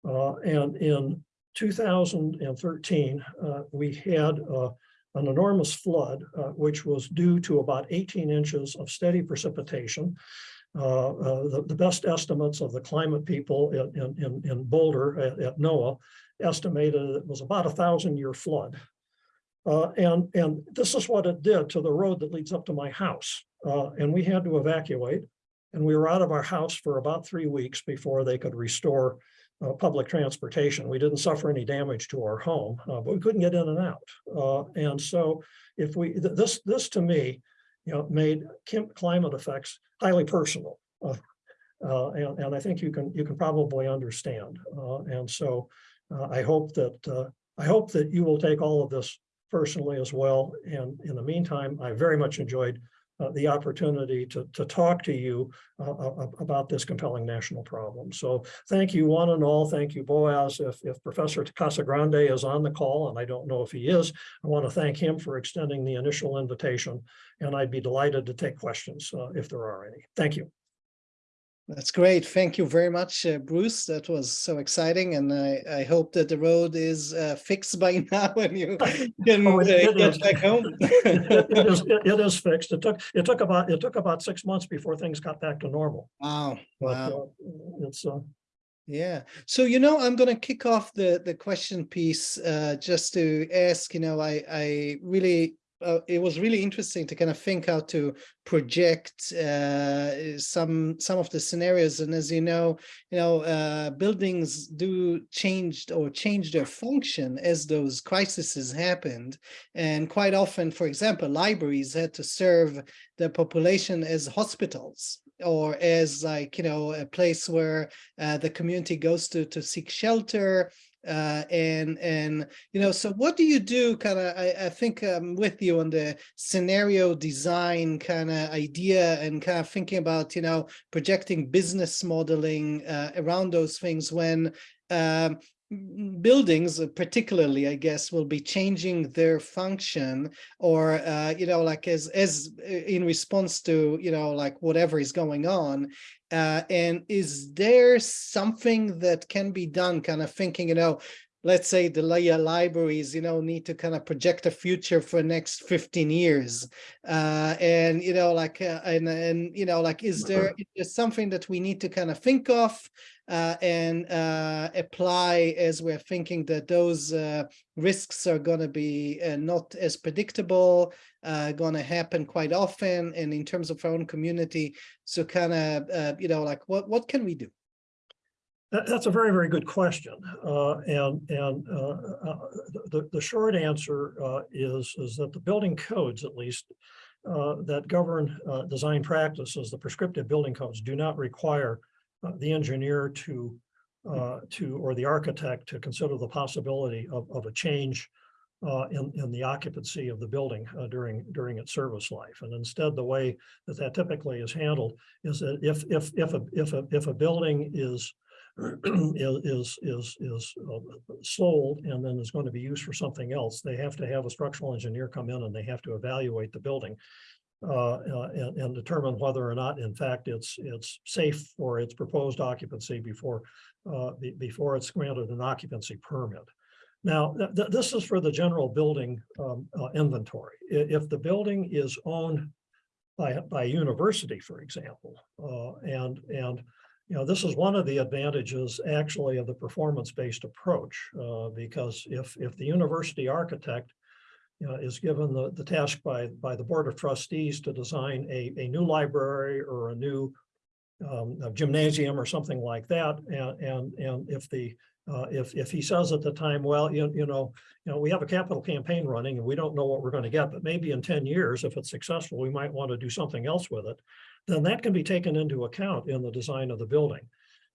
Uh, and in 2013, uh, we had uh, an enormous flood, uh, which was due to about 18 inches of steady precipitation. The, the best estimates of the climate people in, in- in, in Boulder at, at NOAA estimated it was about a thousand year flood. Uh, and, and this is what it did to the road that leads up to my house. Uh, and we had to evacuate. And we were out of our house for about three weeks before they could restore uh, public transportation. We didn't suffer any damage to our home, uh, but we couldn't get in and out. Uh, and so if we, th- this, this to me, you know, made climate effects highly personal. Uh, and, and I think you can, you can probably understand. And so I hope that, I hope that you will take all of this personally as well. And in the meantime, I very much enjoyed uh, the opportunity to, to talk to you uh, uh, about this compelling national problem. So thank you one and all. Thank you, Boaz. If, if Professor Casagrande is on the call, and I don't know if he is, I want to thank him for extending the initial invitation, and I'd be delighted to take questions uh, if there are any. Thank you. That's great. Thank you very much, uh, Bruce. That was so exciting, and I, I hope that the road is uh, fixed [laughs] by now and you can Oh, uh, it- it get is. back home. [laughs] It it is, it it is fixed. It took, it took about, it took about six months before things got back to normal. Wow, But wow. uh, it's, uh, Yeah, so you know, I'm gonna kick off the the question piece uh just to ask, you know, I I really uh, it was really interesting to kind of think how to project uh some some of the scenarios and as you know, you know, uh buildings do changed or change their function as those crises happened. And quite often, for example, libraries had to serve the population as hospitals or as like, you know, a place where uh, the community goes to to seek shelter uh, and and you know so what do you do kind of I, I think I'm with you on the scenario design kind of idea and kind of thinking about you know projecting business modeling uh, around those things when um, buildings particularly I guess will be changing their function or uh, you know like as as uh, in response to you know like whatever is going on uh, and is there something that can be done, kind of thinking, you know, let's say the uh, libraries, you know, need to kind of project a future for next 15 years. Uh, and, you know, like, uh, and, and, you know, like, is there, is there something that we need to kind of think of uh, and uh, apply as we're thinking that those uh, risks are going to be uh, not as predictable, uh, going to happen quite often, and in terms of our own community, so kind of, uh, you know, like what, what can we do? That, that's a very, very good question. Uh, and, and, uh, uh, the, the short answer, uh, is, is that the building codes, at least, uh, that govern, uh, design practices, the prescriptive building codes do not require, the engineer to, to, or the architect to consider the possibility of, of a change, in, in the occupancy of the building, during, during its service life. And instead, the way that that typically is handled is that if, if, if, a if, a if a building is, [clears throat] is, is, is, uh, sold and then is going to be used for something else, they have to have a structural engineer come in and they have to evaluate the building uh, uh, and, and determine whether or not, in fact, it's, it's safe for its proposed occupancy before, uh, be- before it's granted an occupancy permit. Now, th- th- this is for the general building um, uh, inventory. If the building is owned by, by a university, for example, uh, and, and you know, this is one of the advantages actually of the performance-based approach, uh, because if, if the university architect you know, is given the, the task by, by the Board of Trustees to design a, a new library or a new um, a gymnasium or something like that, and, and, and if the, uh, if, if he says at the time, well, you, you know, you know, we have a capital campaign running and we don't know what we're going to get, but maybe in ten years, if it's successful, we might want to do something else with it then that can be taken into account in the design of the building.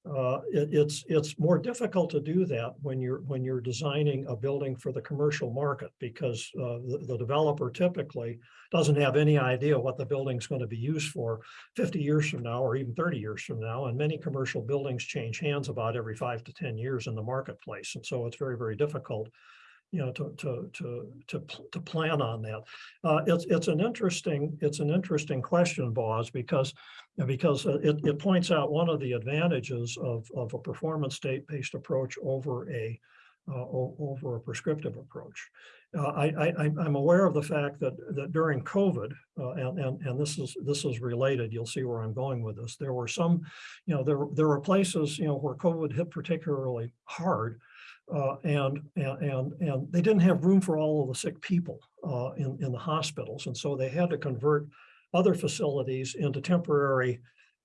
Uh, it- it's, it's more difficult to do that when you're, when you're designing a building for the commercial market because uh, the, the developer typically doesn't have any idea what the building's going to be used for 50 years from now or even 30 years from now. And many commercial buildings change hands about every five to 10 years in the marketplace. And so it's very, very difficult you know, to, to, to, to, to plan on that. Uh, it's, it's an interesting, it's an interesting question, Boz, because, because uh, it, it points out one of the advantages of, of a performance state-based approach over a, uh, over a prescriptive approach. Uh, I, I, I'm- I'm aware of the fact that, that during COVID, uh, and, and, and this is, this is related, you'll see where I'm going with this. There were some, you know, there, there were places, you know, where COVID hit particularly hard. Uh, and, and, and, they didn't have room for all of the sick people, uh, in, in the hospitals. And so they had to convert other facilities into temporary,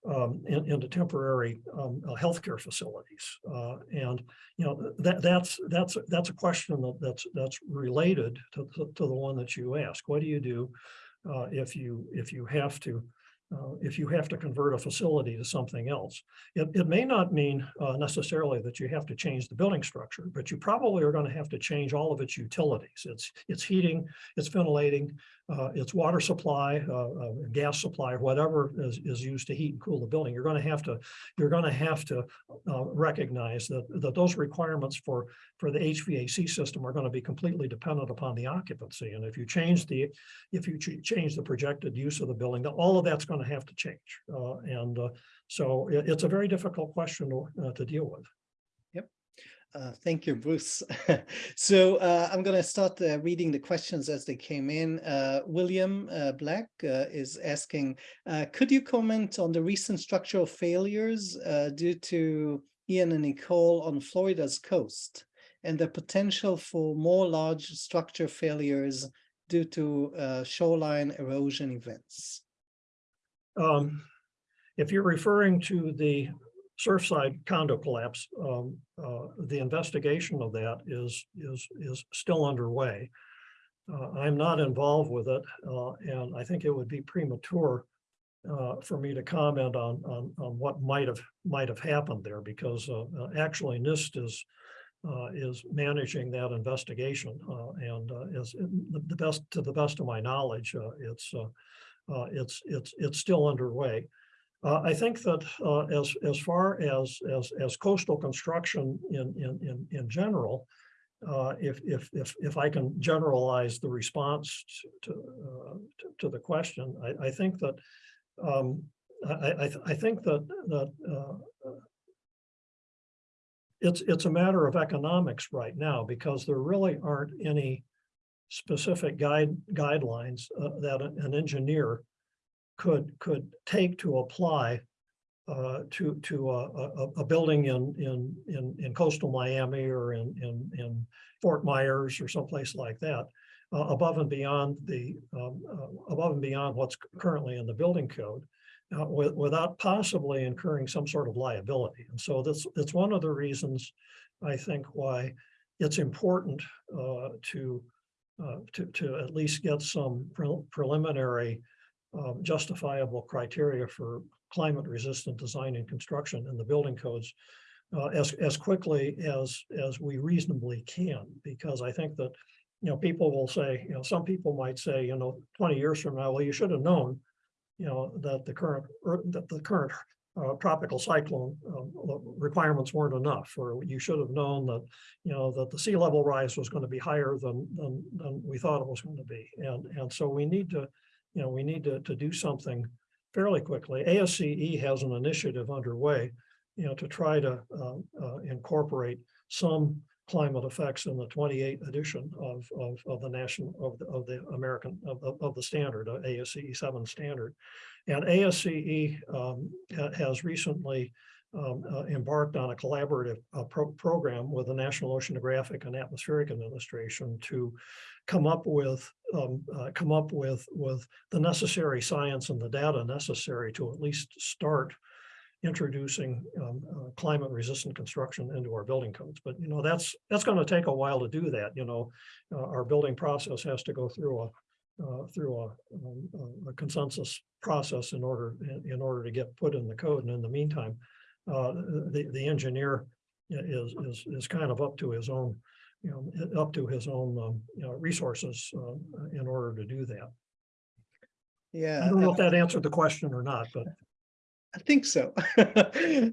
um, in- into temporary, um, uh, healthcare facilities. Uh, and, you know, that, that's, that's, that's a question that, that's, that's related to, to, to the one that you ask. What do you do, uh, if you, if you have to, uh, if you have to convert a facility to something else. It, it may not mean uh, necessarily that you have to change the building structure, but you probably are going to have to change all of its utilities. It's, it's heating, it's ventilating, uh, its water supply, uh, uh, gas supply, whatever is, is used to heat and cool the building. You're going to have to, you're going to have to uh, recognize that, that those requirements for, for the HVAC system are going to be completely dependent upon the occupancy. And if you change the, if you ch- change the projected use of the building, all of that's going to have to change. Uh, and uh, so it- it's a very difficult question to, to deal with. Uh, thank you, Bruce. [laughs] so uh, I'm going to start uh, reading the questions as they came in. Uh, William uh, Black is asking, could you comment on the recent structural failures due to Ian and Nicole on Florida's coast and the potential for more large structure failures due to shoreline erosion events? Um, if you're referring to the Surfside condo collapse, um, uh, the investigation of that is, is, is still underway. Uh, I'm not involved with it, uh, and I think it would be premature uh, for me to comment on, on, on what might have, might have happened there, because uh, uh, actually NIST is, is managing that investigation, and is the best, to the best of my knowledge, it's, it's, it's, it's still underway. Uh, I think that uh, as, as far as, as, as coastal construction in, in, in, in general, uh, if, if, if, if I can generalize the response to, uh, to, to the question, I, I think that um, I, I, I think that, that uh, it's, it's a matter of economics right now because there really aren't any specific guide, guidelines uh, that an engineer could, could take to apply uh, to, to a, a, a building in, in, in, in coastal Miami or in, in, in Fort Myers or someplace like that, uh, above and beyond the, um, uh, above and beyond what's currently in the building code, uh, with, without possibly incurring some sort of liability. And so that's, that's one of the reasons I think why it's important uh, to, uh, to, to at least get some pre- preliminary um, justifiable criteria for climate resistant design and construction in the building codes uh, as, as quickly as, as we reasonably can, because I think that, you know, people will say, you know, some people might say, you know, twenty years from now, well, you should have known, you know, that the current, or that the current uh, tropical cyclone um, requirements weren't enough, or you should have known that, you know, that the sea level rise was going to be higher than, than, than we thought it was going to be. And, and so we need to, you know, we need to, to do something fairly quickly. ASCE has an initiative underway, you know, to try to uh, uh, incorporate some climate effects in the 28th edition of, of, of the national, of the, of the American, of, of, of the standard, uh, ASCE 7 standard. And ASCE um, has recently um, uh, embarked on a collaborative uh, pro- program with the National Oceanographic and Atmospheric Administration to come up with, um, uh, come up with, with the necessary science and the data necessary to at least start introducing um, uh, climate resistant construction into our building codes. But, you know, that's, that's going to take a while to do that. You know, uh, our building process has to go through a, uh, through a, um, a- consensus process in order, in, in order to get put in the code. And in the meantime, uh, the, the engineer is, is, is kind of up to his own, you know, up to his own, um, you know, resources, uh, in order to do that. Yeah. I don't know if that answered the question or not, but I think so. [laughs] uh,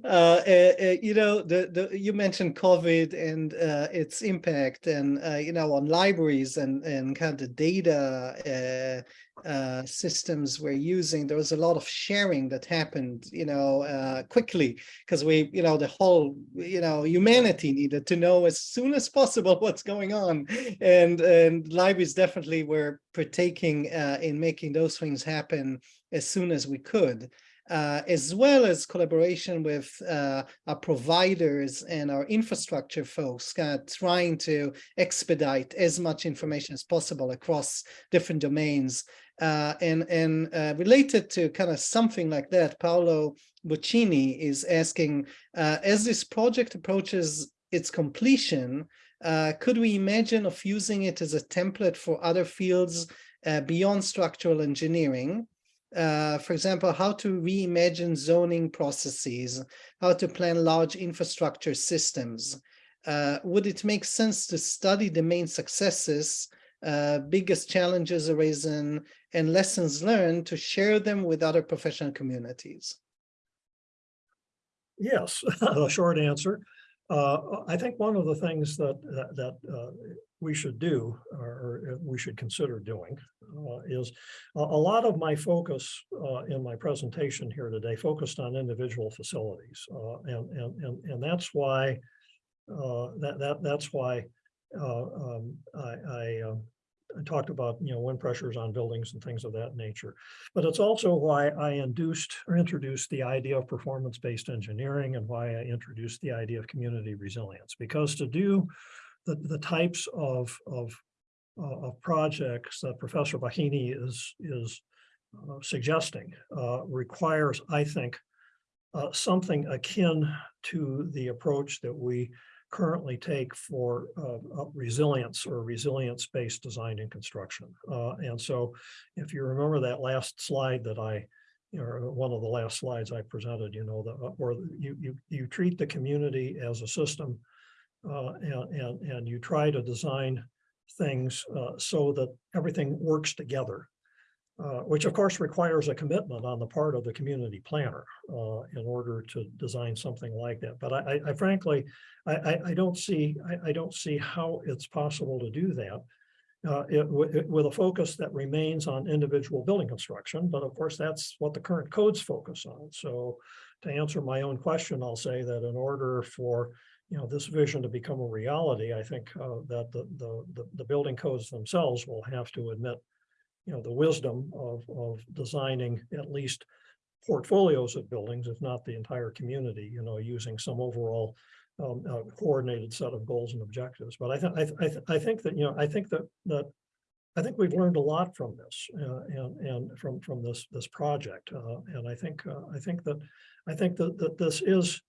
uh, you know, the, the you mentioned COVID and uh, its impact, and uh, you know, on libraries and and kind of the data uh, uh, systems we're using. There was a lot of sharing that happened, you know, quickly because we, you know, the whole, you know, humanity needed to know as soon as possible [laughs] what's going on, and and libraries definitely were partaking in making those things happen as soon as we could uh, as well as collaboration with uh, our providers and our infrastructure folks, kind of trying to expedite as much information as possible across different domains. Uh, and and uh, related to kind of something like that, Paolo Bocchini is asking, uh, as this project approaches its completion, uh, could we imagine of using it as a template for other fields beyond structural engineering? Uh, for example, how to reimagine zoning processes, how to plan large infrastructure systems. Uh, would it make sense to study the main successes uh, biggest challenges arisen, and lessons learned to share them with other professional communities? Yes, [laughs] a short answer. Uh, I think one of the things that, that, uh, we should do, or, or we should consider doing, uh, is a, a lot of my focus, uh, in my presentation here today focused on individual facilities. Uh, and, and, and, and that's why, uh, that, that, that's why, uh, um, I, I, um, I talked about, you know, wind pressures on buildings and things of that nature. But it's also why I induced or introduced the idea of performance-based engineering and why I introduced the idea of community resilience. Because to do the, the types of, of, uh, of projects that Professor Bocchini is, is uh, suggesting uh, requires, I think, uh, something akin to the approach that we currently take for uh, resilience or resilience-based design and construction. Uh, and so if you remember that last slide that I, or one of the last slides I presented, you know, the, or you, you, you treat the community as a system and, and, and you try to design things uh, so that everything works together. Uh, which of course requires a commitment on the part of the community planner uh, in order to design something like that. But I, I frankly, I, I, I, don't see, I, I, don't see how it's possible to do that uh, it, it, with a focus that remains on individual building construction. But of course, that's what the current codes focus on. So to answer my own question, I'll say that in order for you know, this vision to become a reality, I think uh, that the, the, the, the building codes themselves will have to admit you know, the wisdom of, of designing at least portfolios of buildings, if not the entire community, you know, using some overall um, uh, coordinated set of goals and objectives. But I think I, th I, th I think that you know I think that that I think we've learned a lot from this uh, and and from from this this project. Uh, and I think uh, I think that I think that that this is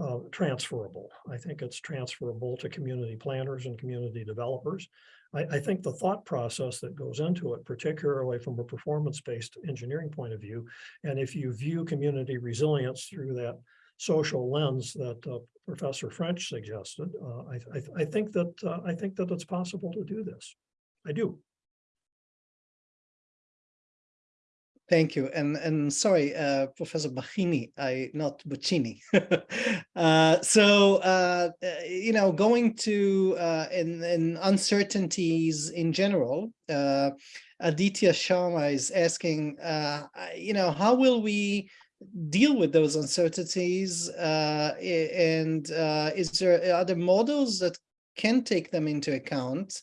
uh, transferable. I think it's transferable to community planners and community developers. I, I, think the thought process that goes into it, particularly from a performance-based engineering point of view, and if you view community resilience through that social lens that uh, Professor French suggested, uh, I, I, I, think that uh, I think that it's possible to do this. I do. Thank you. And and sorry, uh, Professor Bocchini, I not Buccini. [laughs] uh, so uh, uh, you know, going to uh, in, in uncertainties in general, uh, Aditya Sharma is asking, you know, how will we deal with those uncertainties? And is there other models that can take them into account?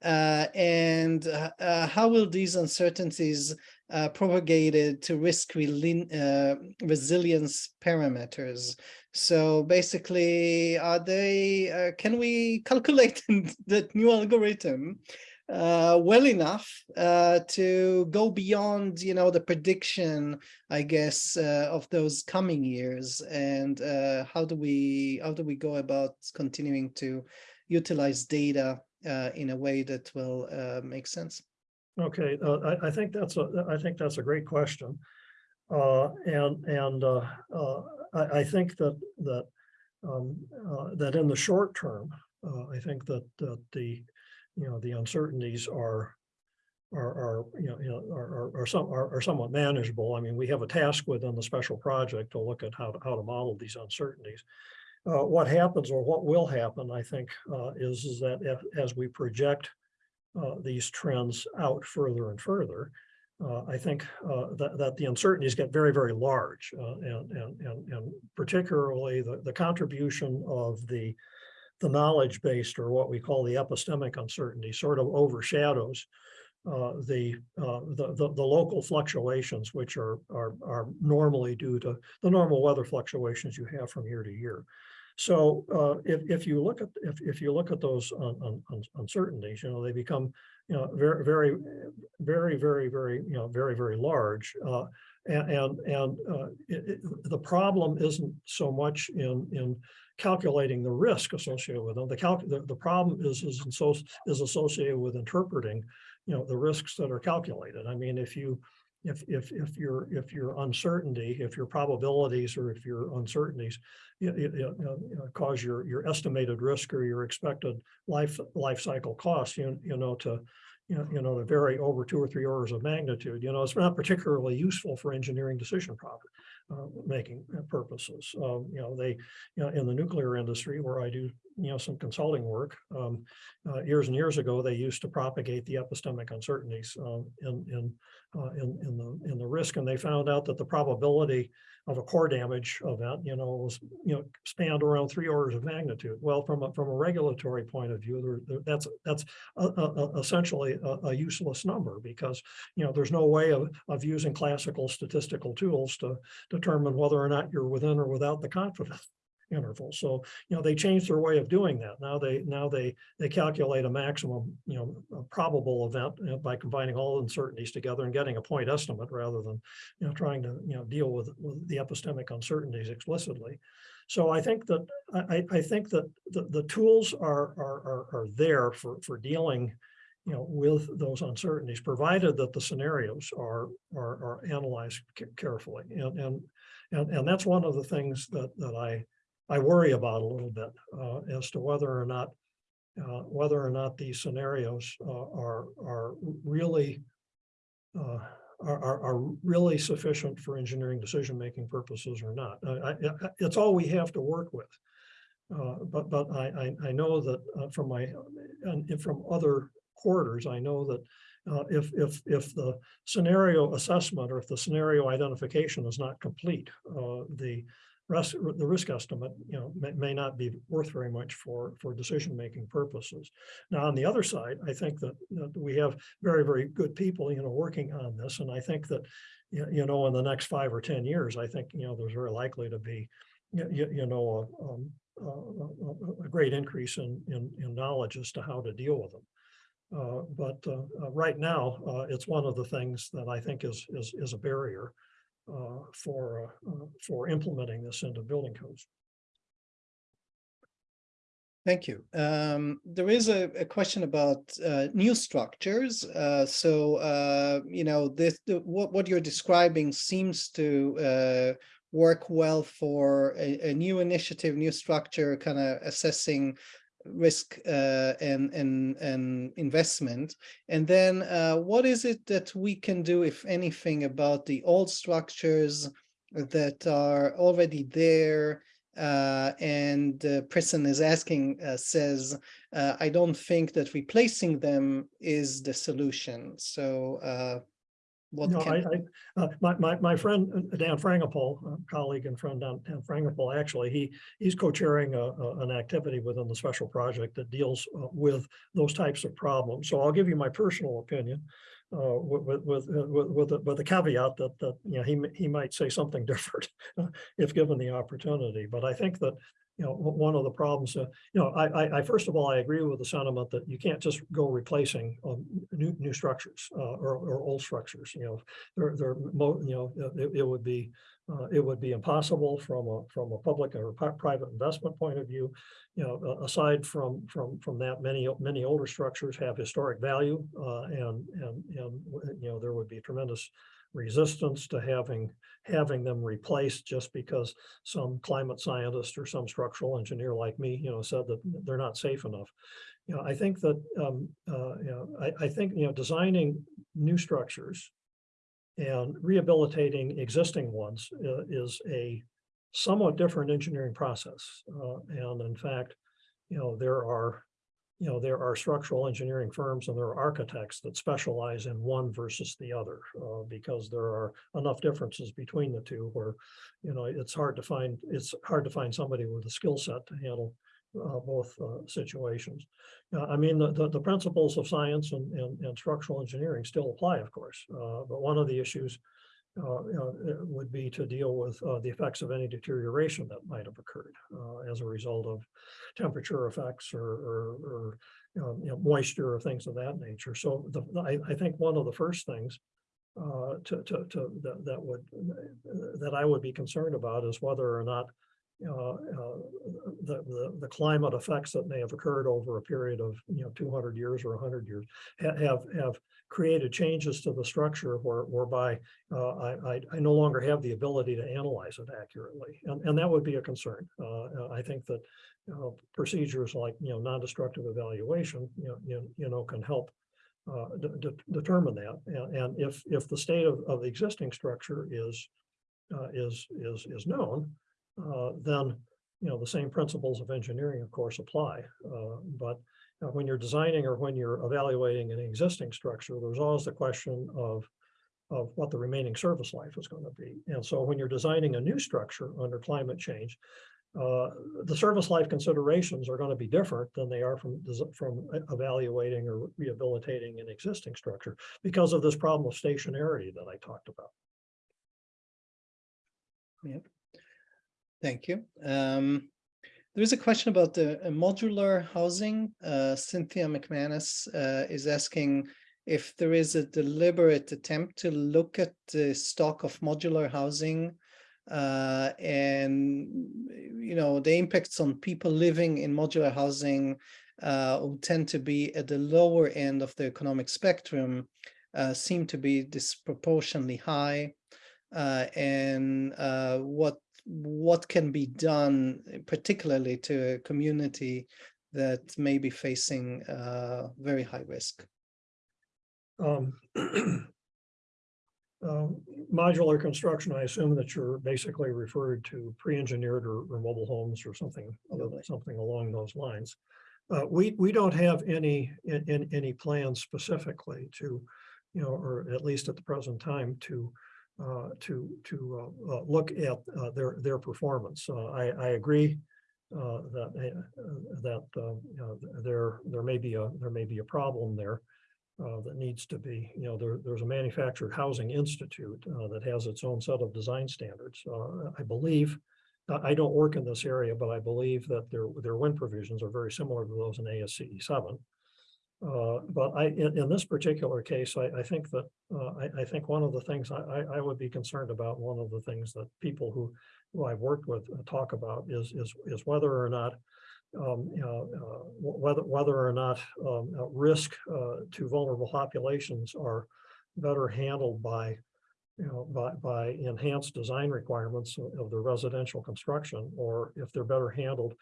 And how will these uncertainties uh, propagated to risk uh, resilience parameters. So basically, are they, uh, can we calculate [laughs] that new algorithm uh, well enough uh, to go beyond, you know, the prediction, I guess, uh, of those coming years, and how do we how do we go about continuing to utilize data in a way that will make sense? Okay, uh, I, I, think that's a I think that's a great question, uh, and and uh, uh I, I, think that that um, uh, that in the short term, uh, I think that that the you know the uncertainties are are, are you know, you know are, are, some are, are somewhat manageable. I mean, we have a task within the special project to look at how to how to model these uncertainties. what happens or what will happen, I think, is is that if, as we project these trends out further and further, uh, I think uh, that, that the uncertainties get very, very large, uh, and, and, and, and particularly the, the contribution of the, the knowledge-based or what we call the epistemic uncertainty sort of overshadows uh, the, uh, the, the the local fluctuations, which are are are normally due to the normal weather fluctuations you have from year to year. So uh, if, if you look at if, if you look at those un, un, uncertainties, you know, they become you know very very very very very you know very very large. Uh, and and, and uh, it, it, the problem isn't so much in in calculating the risk associated with them. The calc the, the problem is is so is associated with interpreting you know the risks that are calculated. I mean, if you if if if your if your uncertainty, if your probabilities or if your uncertainties you, you, you cause your your estimated risk or your expected life life cycle cost, you you know to you know, to vary over two or three orders of magnitude, you know, it's not particularly useful for engineering decision profit uh, making purposes. Um, you know, they, you know, in the nuclear industry where I do, you know, some consulting work, um, uh, years and years ago, they used to propagate the epistemic uncertainties um, in, in, uh, in, in the, in the risk. And they found out that the probability of a core damage event, you know, was, you know, spanned around three orders of magnitude. Well, from a, from a regulatory point of view, there, there- that's, that's uh, uh, essentially a, a useless number because, you know, there's no way of, of using classical statistical tools to determine whether or not you're within or without the confidence interval. So, you know, they changed their way of doing that. Now they, now they, they calculate a maximum, you know, probable event by combining all uncertainties together and getting a point estimate rather than, you know, trying to, you know, deal with, with the epistemic uncertainties explicitly. So I think that, I, I- I think that the, the tools are, are, are, are there for, for dealing, you know, with those uncertainties, provided that the scenarios are, are, are analyzed carefully. And, and, and, and that's one of the things that, that I, I worry about a little bit uh, as to whether or not uh, whether or not these scenarios uh, are are really uh, are, are really sufficient for engineering decision making purposes or not. I- it's all we have to work with. Uh, but but I, I I know that uh, from my and from other quarters, I know that uh, if if if the scenario assessment or if the scenario identification is not complete, uh, the the risk estimate, you know, may, may not be worth very much for, for decision-making purposes. Now, on the other side, I think that, that we have very, very good people, you know, working on this. And I think that, you, know, in the next five or 10 years, I think, you know, there's very likely to be, you, you, know, a, um, a, a- a great increase in, in, in knowledge as to how to deal with them. Uh, but uh, uh, right now, uh, it's one of the things that I think is, is, is a barrier for, uh, uh, for implementing this into building codes. Thank you. Um, there is a, a question about uh, new structures. Uh, so, uh, you know, this the, what what you're describing seems to uh, work well for a, a new initiative, new structure, kind of assessing risk uh, and and and investment. And then, uh, what is it that we can do, if anything, about the old structures that are already there? Uh, and the person is asking, uh, says, uh, I don't think that replacing them is the solution. So uh, what No, I, I, uh, my, my, my friend uh, Dan Frangipol, a colleague and friend Dan, Dan Frangipol, actually, he, he's co-chairing an activity within the special project that deals uh, with those types of problems. So I'll give you my personal opinion. Uh, with, with, with, uh, with, the- with the caveat that, that, you know, he, he might say something [laughs] different uh, if given the opportunity, but I think that, you know, one of the problems, uh, you know, I, I, I, first of all, I agree with the sentiment that you can't just go replacing um, new, new structures uh, or, or old structures, you know, they're, they're, you know, it, it would be, uh, it would be impossible from a, from a public or private investment point of view. You know, aside from, from, from that, many, many older structures have historic value, uh, and, and, and, you know, there would be tremendous resistance to having, having them replaced just because some climate scientist or some structural engineer like me, you know, said that they're not safe enough. You know, I think that, um, uh, you know, I, I think, you know, designing new structures and rehabilitating existing ones uh, is a somewhat different engineering process. Uh, and in fact, you know, there are, you know, there are structural engineering firms and there are architects that specialize in one versus the other, uh, because there are enough differences between the two where, you know, it's hard to find, it's hard to find somebody with a skill set to handle uh, both uh, situations. Uh, I mean, the, the, the principles of science and, and, and structural engineering still apply, of course, uh, but one of the issues uh, would be to deal with uh, the effects of any deterioration that might have occurred uh, as a result of temperature effects or, or, or know, you know, moisture or things of that nature. So the, I, I think one of the first things uh, to, to, to, that, that would, that I would be concerned about is whether or not the, the, the climate effects that may have occurred over a period of, you know, two hundred years or hundred years ha- have, have created changes to the structure where, whereby uh, I, I, no longer have the ability to analyze it accurately. And, and that would be a concern. Uh, I think that, procedures like, you know, non-destructive evaluation, you know, you, you know, can help uh, de- de- determine that. And, and if, if the state of, of the existing structure is, uh, is, is, is known, uh, then, you know, the same principles of engineering, of course, apply. But when you're designing or when you're evaluating an existing structure, there's always the question of, of what the remaining service life is going to be. And so when you're designing a new structure under climate change, uh, the service life considerations are going to be different than they are from, from evaluating or rehabilitating an existing structure because of this problem of stationarity that I talked about. Yeah. Thank you. Um, there is a question about the uh, modular housing. Uh, Cynthia McManus uh, is asking if there is a deliberate attempt to look at the stock of modular housing uh, and, you know, the impacts on people living in modular housing uh, who tend to be at the lower end of the economic spectrum uh, seem to be disproportionately high. And what what can be done, uh, particularly to a community that may be facing uh, very high risk. Um, [clears throat] um, Modular construction, I assume that you're basically referred to pre-engineered or, or mobile homes or something, Probably. something along those lines. Uh, we, we don't have any, in, in, any plans specifically to, you know, or at least at the present time to, uh, to, to, uh, uh, look at, uh, their, their performance. Uh, I, I agree, that, uh, that, there, there may be a, there may be a problem there that needs to be, you know, there, there's a manufactured housing institute that has its own set of design standards. I believe, I- don't work in this area, but I believe that their, their wind provisions are very similar to those in ASCE seven. Uh, but I, in, in this particular case, I, I think that, uh, I, I think one of the things I, would be concerned about, one of the things that people who, who I've worked with uh, talk about is, is, is whether or not um, uh, whether, whether or not, um, risk, uh, to vulnerable populations are better handled by, you know, by, by enhanced design requirements of the residential construction, or if they're better handled,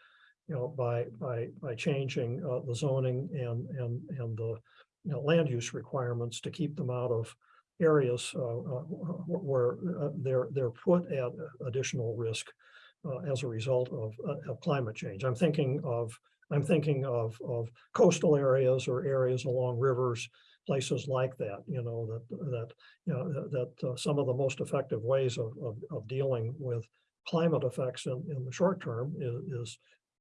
you know, by, by, by changing, uh, the zoning and, and, and the, you know, land use requirements to keep them out of areas, uh, uh, wh- wh- where, uh, they're, they're put at additional risk uh, as a result of, of climate change. I'm thinking of, I'm thinking of, of coastal areas or areas along rivers, places like that, you know, that, that, you know, that, that uh, some of the most effective ways of, of, of dealing with climate effects in, in the short term is, is,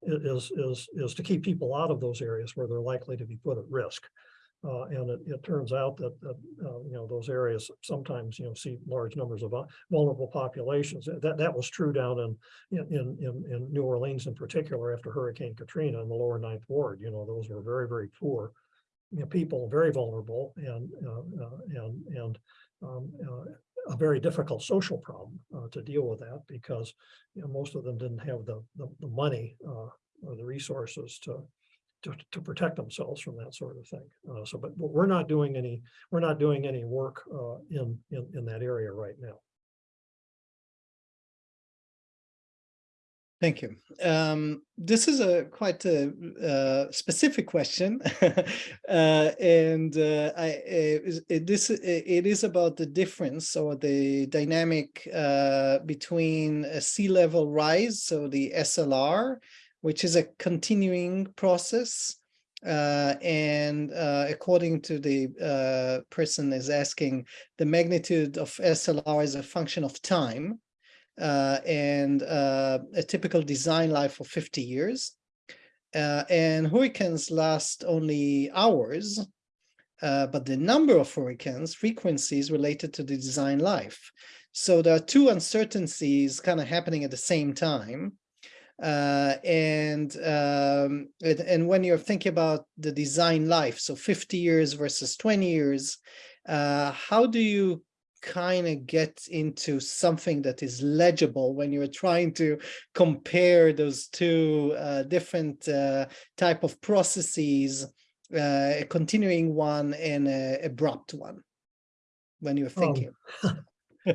is, is, is to keep people out of those areas where they're likely to be put at risk. Uh, and it, it turns out that, that, uh, you know, those areas sometimes, you know, see large numbers of vulnerable populations. That, that was true down in, in, in, in, in New Orleans in particular after Hurricane Katrina in the lower ninth ward, you know, those were very, very poor. You know, people very vulnerable and, uh, uh, and, and, um, uh, a very difficult social problem, uh, to deal with that because, you know, most of them didn't have the, the, the money, uh, or the resources to, to, to protect themselves from that sort of thing. Uh, so, but but we're not doing any, we're not doing any work, uh, in, in, in that area right now. Thank you. Um, this is a quite a, uh, specific question, [laughs] uh, and uh, I it, this it is about the difference or the dynamic uh, between a sea level rise, so the SLR, which is a continuing process, uh, and uh, according to the person is asking, the magnitude of SLR is a function of time uh, and uh, a typical design life of 50 years. Uh, and hurricanes last only hours, uh, but the number of hurricanes, frequency is related to the design life. So there are two uncertainties kind of happening at the same time. Uh, and, um, and and when you're thinking about the design life, so 50 years versus 20 years, uh, how do you kind of get into something that is legible when you're trying to compare those two uh, different uh, type of processes, uh, a continuing one and a abrupt one, when you're thinking. [laughs] [laughs]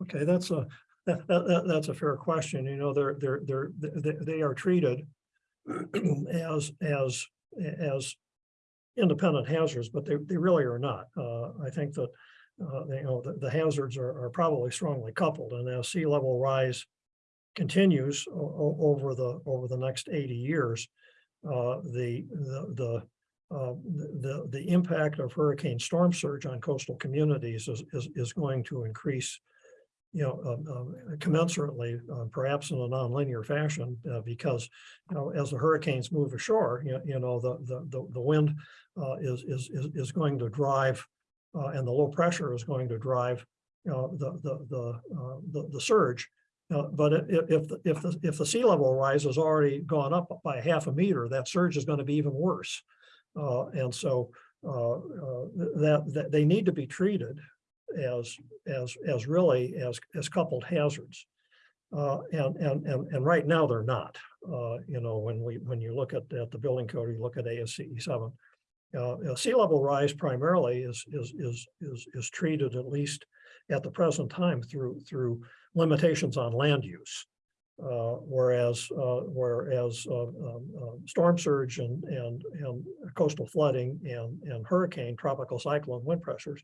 Okay, that's a, that, that- that's a fair question. You know, they're, they're, they're, they, they are treated [clears throat] as, as, as independent hazards, but they, they really are not. Uh, I think that, uh, you know, the, the hazards are, are probably strongly coupled. And as sea level rise continues over the, over the next eighty years, uh, the, the, the, uh, the, the impact of hurricane storm surge on coastal communities is, is, is going to increase you know, um, um, commensurately, uh, perhaps in a nonlinear fashion, uh, because, you know, as the hurricanes move ashore, you, you know, the, the, the, the wind uh, is, is, is going to drive, uh, and the low pressure is going to drive, the, the, the, uh, the, the surge. But if, the- if, the if the sea level rise has already gone up by half a meter, that surge is going to be even worse. Uh, and so, uh, that, that they need to be treated as, as, as really as, as coupled hazards. Uh, and, and, and, and right now they're not, uh, you know, when we, when you look at, at the building code, you look at ASCE seven. Uh, sea level rise primarily is, is, is, is, is treated at least at the present time through, through limitations on land use. Uh, whereas, uh, whereas, uh, um, uh, storm surge and, and, and coastal flooding and, and hurricane, tropical cyclone wind pressures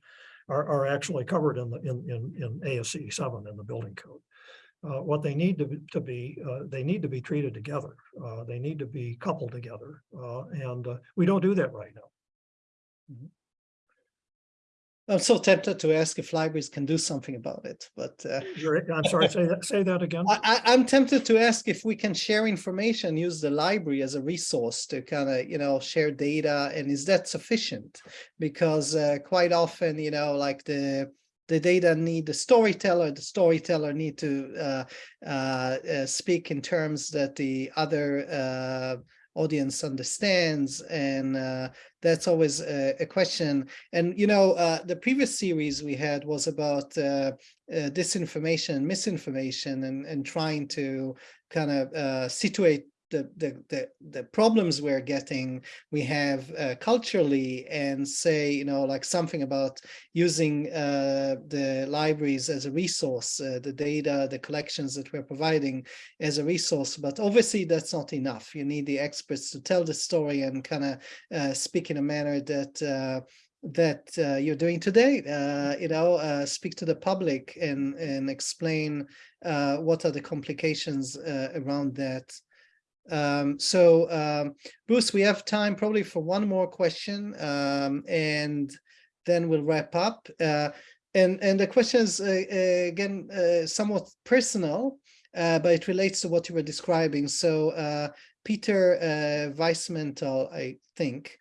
are, are actually covered in the, in, in, in ASCE seven in the building code. Uh, what they need to, be- to be, uh, they need to be treated together. Uh, they need to be coupled together. And, we don't do that right now. I'm so tempted to ask if libraries can do something about it, but uh, I'm sorry, say that, say that again. I, I, I'm tempted to ask if we can share information, use the library as a resource to kind of, you know, share data, and is that sufficient? Because uh, quite often, you know, like the the data need the storyteller, the storyteller need to uh, uh, uh, speak in terms that the other uh, audience understands, and uh, that's always a, a question. And you know, uh, the previous series we had was about uh, uh, disinformation, misinformation, and and trying to kind of uh, situate the, the the the problems we're getting we have uh, culturally and say you know like something about using uh, the libraries as a resource uh, the data the collections that we're providing as a resource but obviously that's not enough you need the experts to tell the story and kind of uh, speak in a manner that uh, that uh, you're doing today, uh, you know, uh, speak to the public and and explain uh, what are the complications around that. Um, so um, Bruce, we have time probably for one more question, um, and then we'll wrap up. Uh, and and the question is uh, uh, again uh, somewhat personal, uh, but it relates to what you were describing. So uh, Peter uh, Weissmental, I think,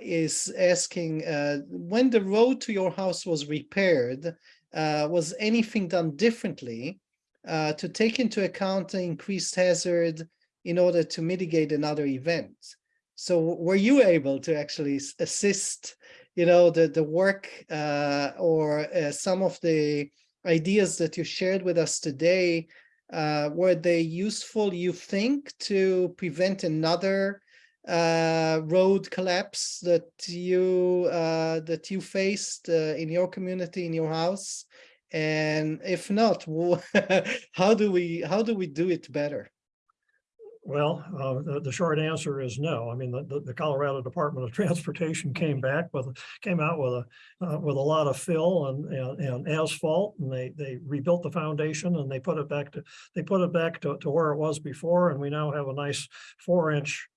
is asking when the road to your house was repaired, was anything done differently uh, to take into account the increased hazard in order to mitigate another event? So were you able to actually assist, you know, the the work uh, or uh, some of the ideas that you shared with us today? Uh, were they useful, you think, to prevent another uh, road collapse that you uh, that you faced uh, in your community, in your house? And if not, [laughs] how do we how do we do it better? Well, uh, the, the short answer is no. I mean, the, the- the Colorado Department of [laughs] Transportation came back with, came out with a, uh, with a lot of fill and, and, and asphalt. And they, they rebuilt the foundation and they put it back to, they put it back to, to where it was before. And we now have a nice four inch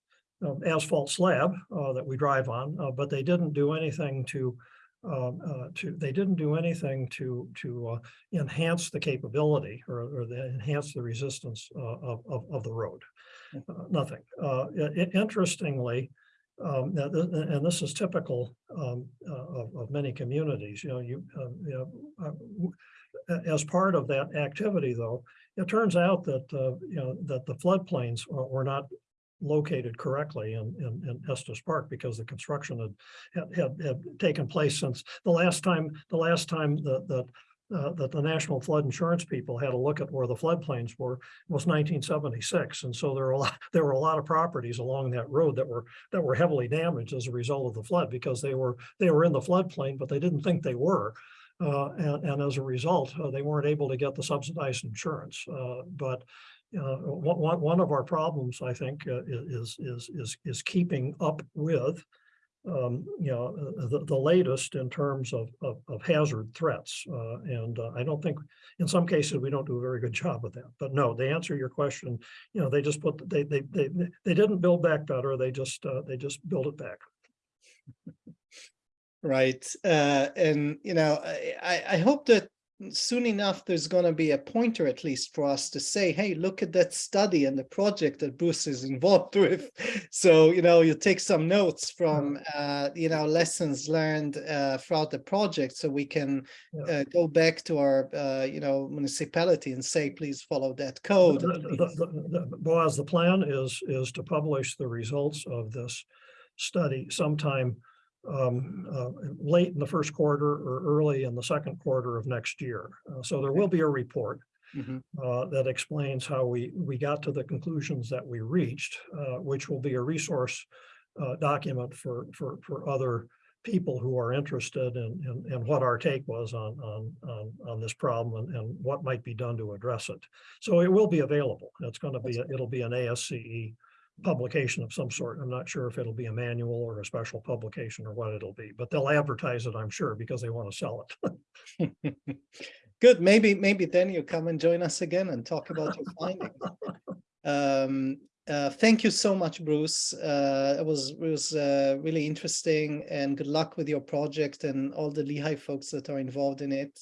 um, asphalt slab, uh, that we drive on, uh, but they didn't do anything to, um, uh, to, they didn't do anything to, to, uh, enhance the capability or, or the, enhance the resistance, uh, of, of, of the road. Nothing. Uh, i- i- interestingly, um, and this is typical, um, uh, of, of many communities, you know, you, uh, you know, uh, as part of that activity, though, it turns out that, uh, you know, that the floodplains were, not located correctly in, in, in Estes Park because the construction had, had, had, had taken place since the last time, the last time that, that uh, that the National Flood Insurance people had a look at where the floodplains were was nineteen seventy-six. And so there were a lot, [laughs] there were a lot of properties along that road that were, that were heavily damaged as a result of the flood because they were, they were in the floodplain, but they didn't think they were. Uh, and, and as a result, uh, they weren't able to get the subsidized insurance. Uh, but uh, one, one, one of our problems, I think, uh, is, is, is, is keeping up with um, you know, uh, the, the latest in terms of, of, of hazard threats. Uh, and uh, I don't think, in some cases, we don't do a very good [laughs] job with that. But no, to answer your question, you know, they just put, they, they, they, they didn't build back better. They just, uh, they just built it back. Right, uh, and you know, I, I hope that soon enough, there's gonna be a pointer at least for us to say, hey, look at that study and the project that Bruce is [laughs] involved with. So, you know, you take some notes from, uh, you know, lessons learned, uh, throughout the project, so we can Yeah. uh, go back to our, uh, you know, municipality and say, please follow that code. The- the- the- Boaz, the plan is, is to publish the results of this study sometime um, uh, late in the first quarter or early in the second quarter of next year. Uh, So there will be a report Mhm. uh, that explains how we, we got to the conclusions that we reached, uh, which will be a resource uh, document for, for, for other people who are interested in, in, in what our take was on, on, on, on this problem and, and what might be done to address it. So it will be available. It's going to be, a- it'll be an ASCE publication of some sort. I'm not sure if it'll be a manual or a special publication or what it'll be, but they'll advertise it, I'm sure, because they want to sell it. [laughs] Good, maybe, maybe then you come and join us again and talk about your findings. Um, uh, thank you so much, Bruce. Uh, it was, it was, uh, really interesting and good luck with your project and all the Lehigh folks that are involved in it.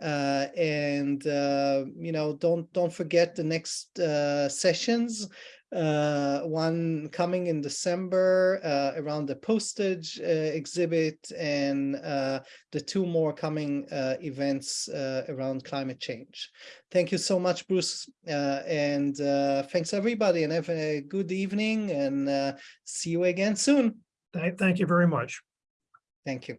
Uh, and, uh, you know, don't, don't forget the next, uh, sessions. Uh, one coming in December, uh, around the postage, uh, exhibit and, uh, the two more coming, uh, events, uh, around climate change. Thank you so much, Bruce. Uh, and uh, thanks everybody and have a good evening and uh, see you again soon. Thank, thank you very much. Thank you.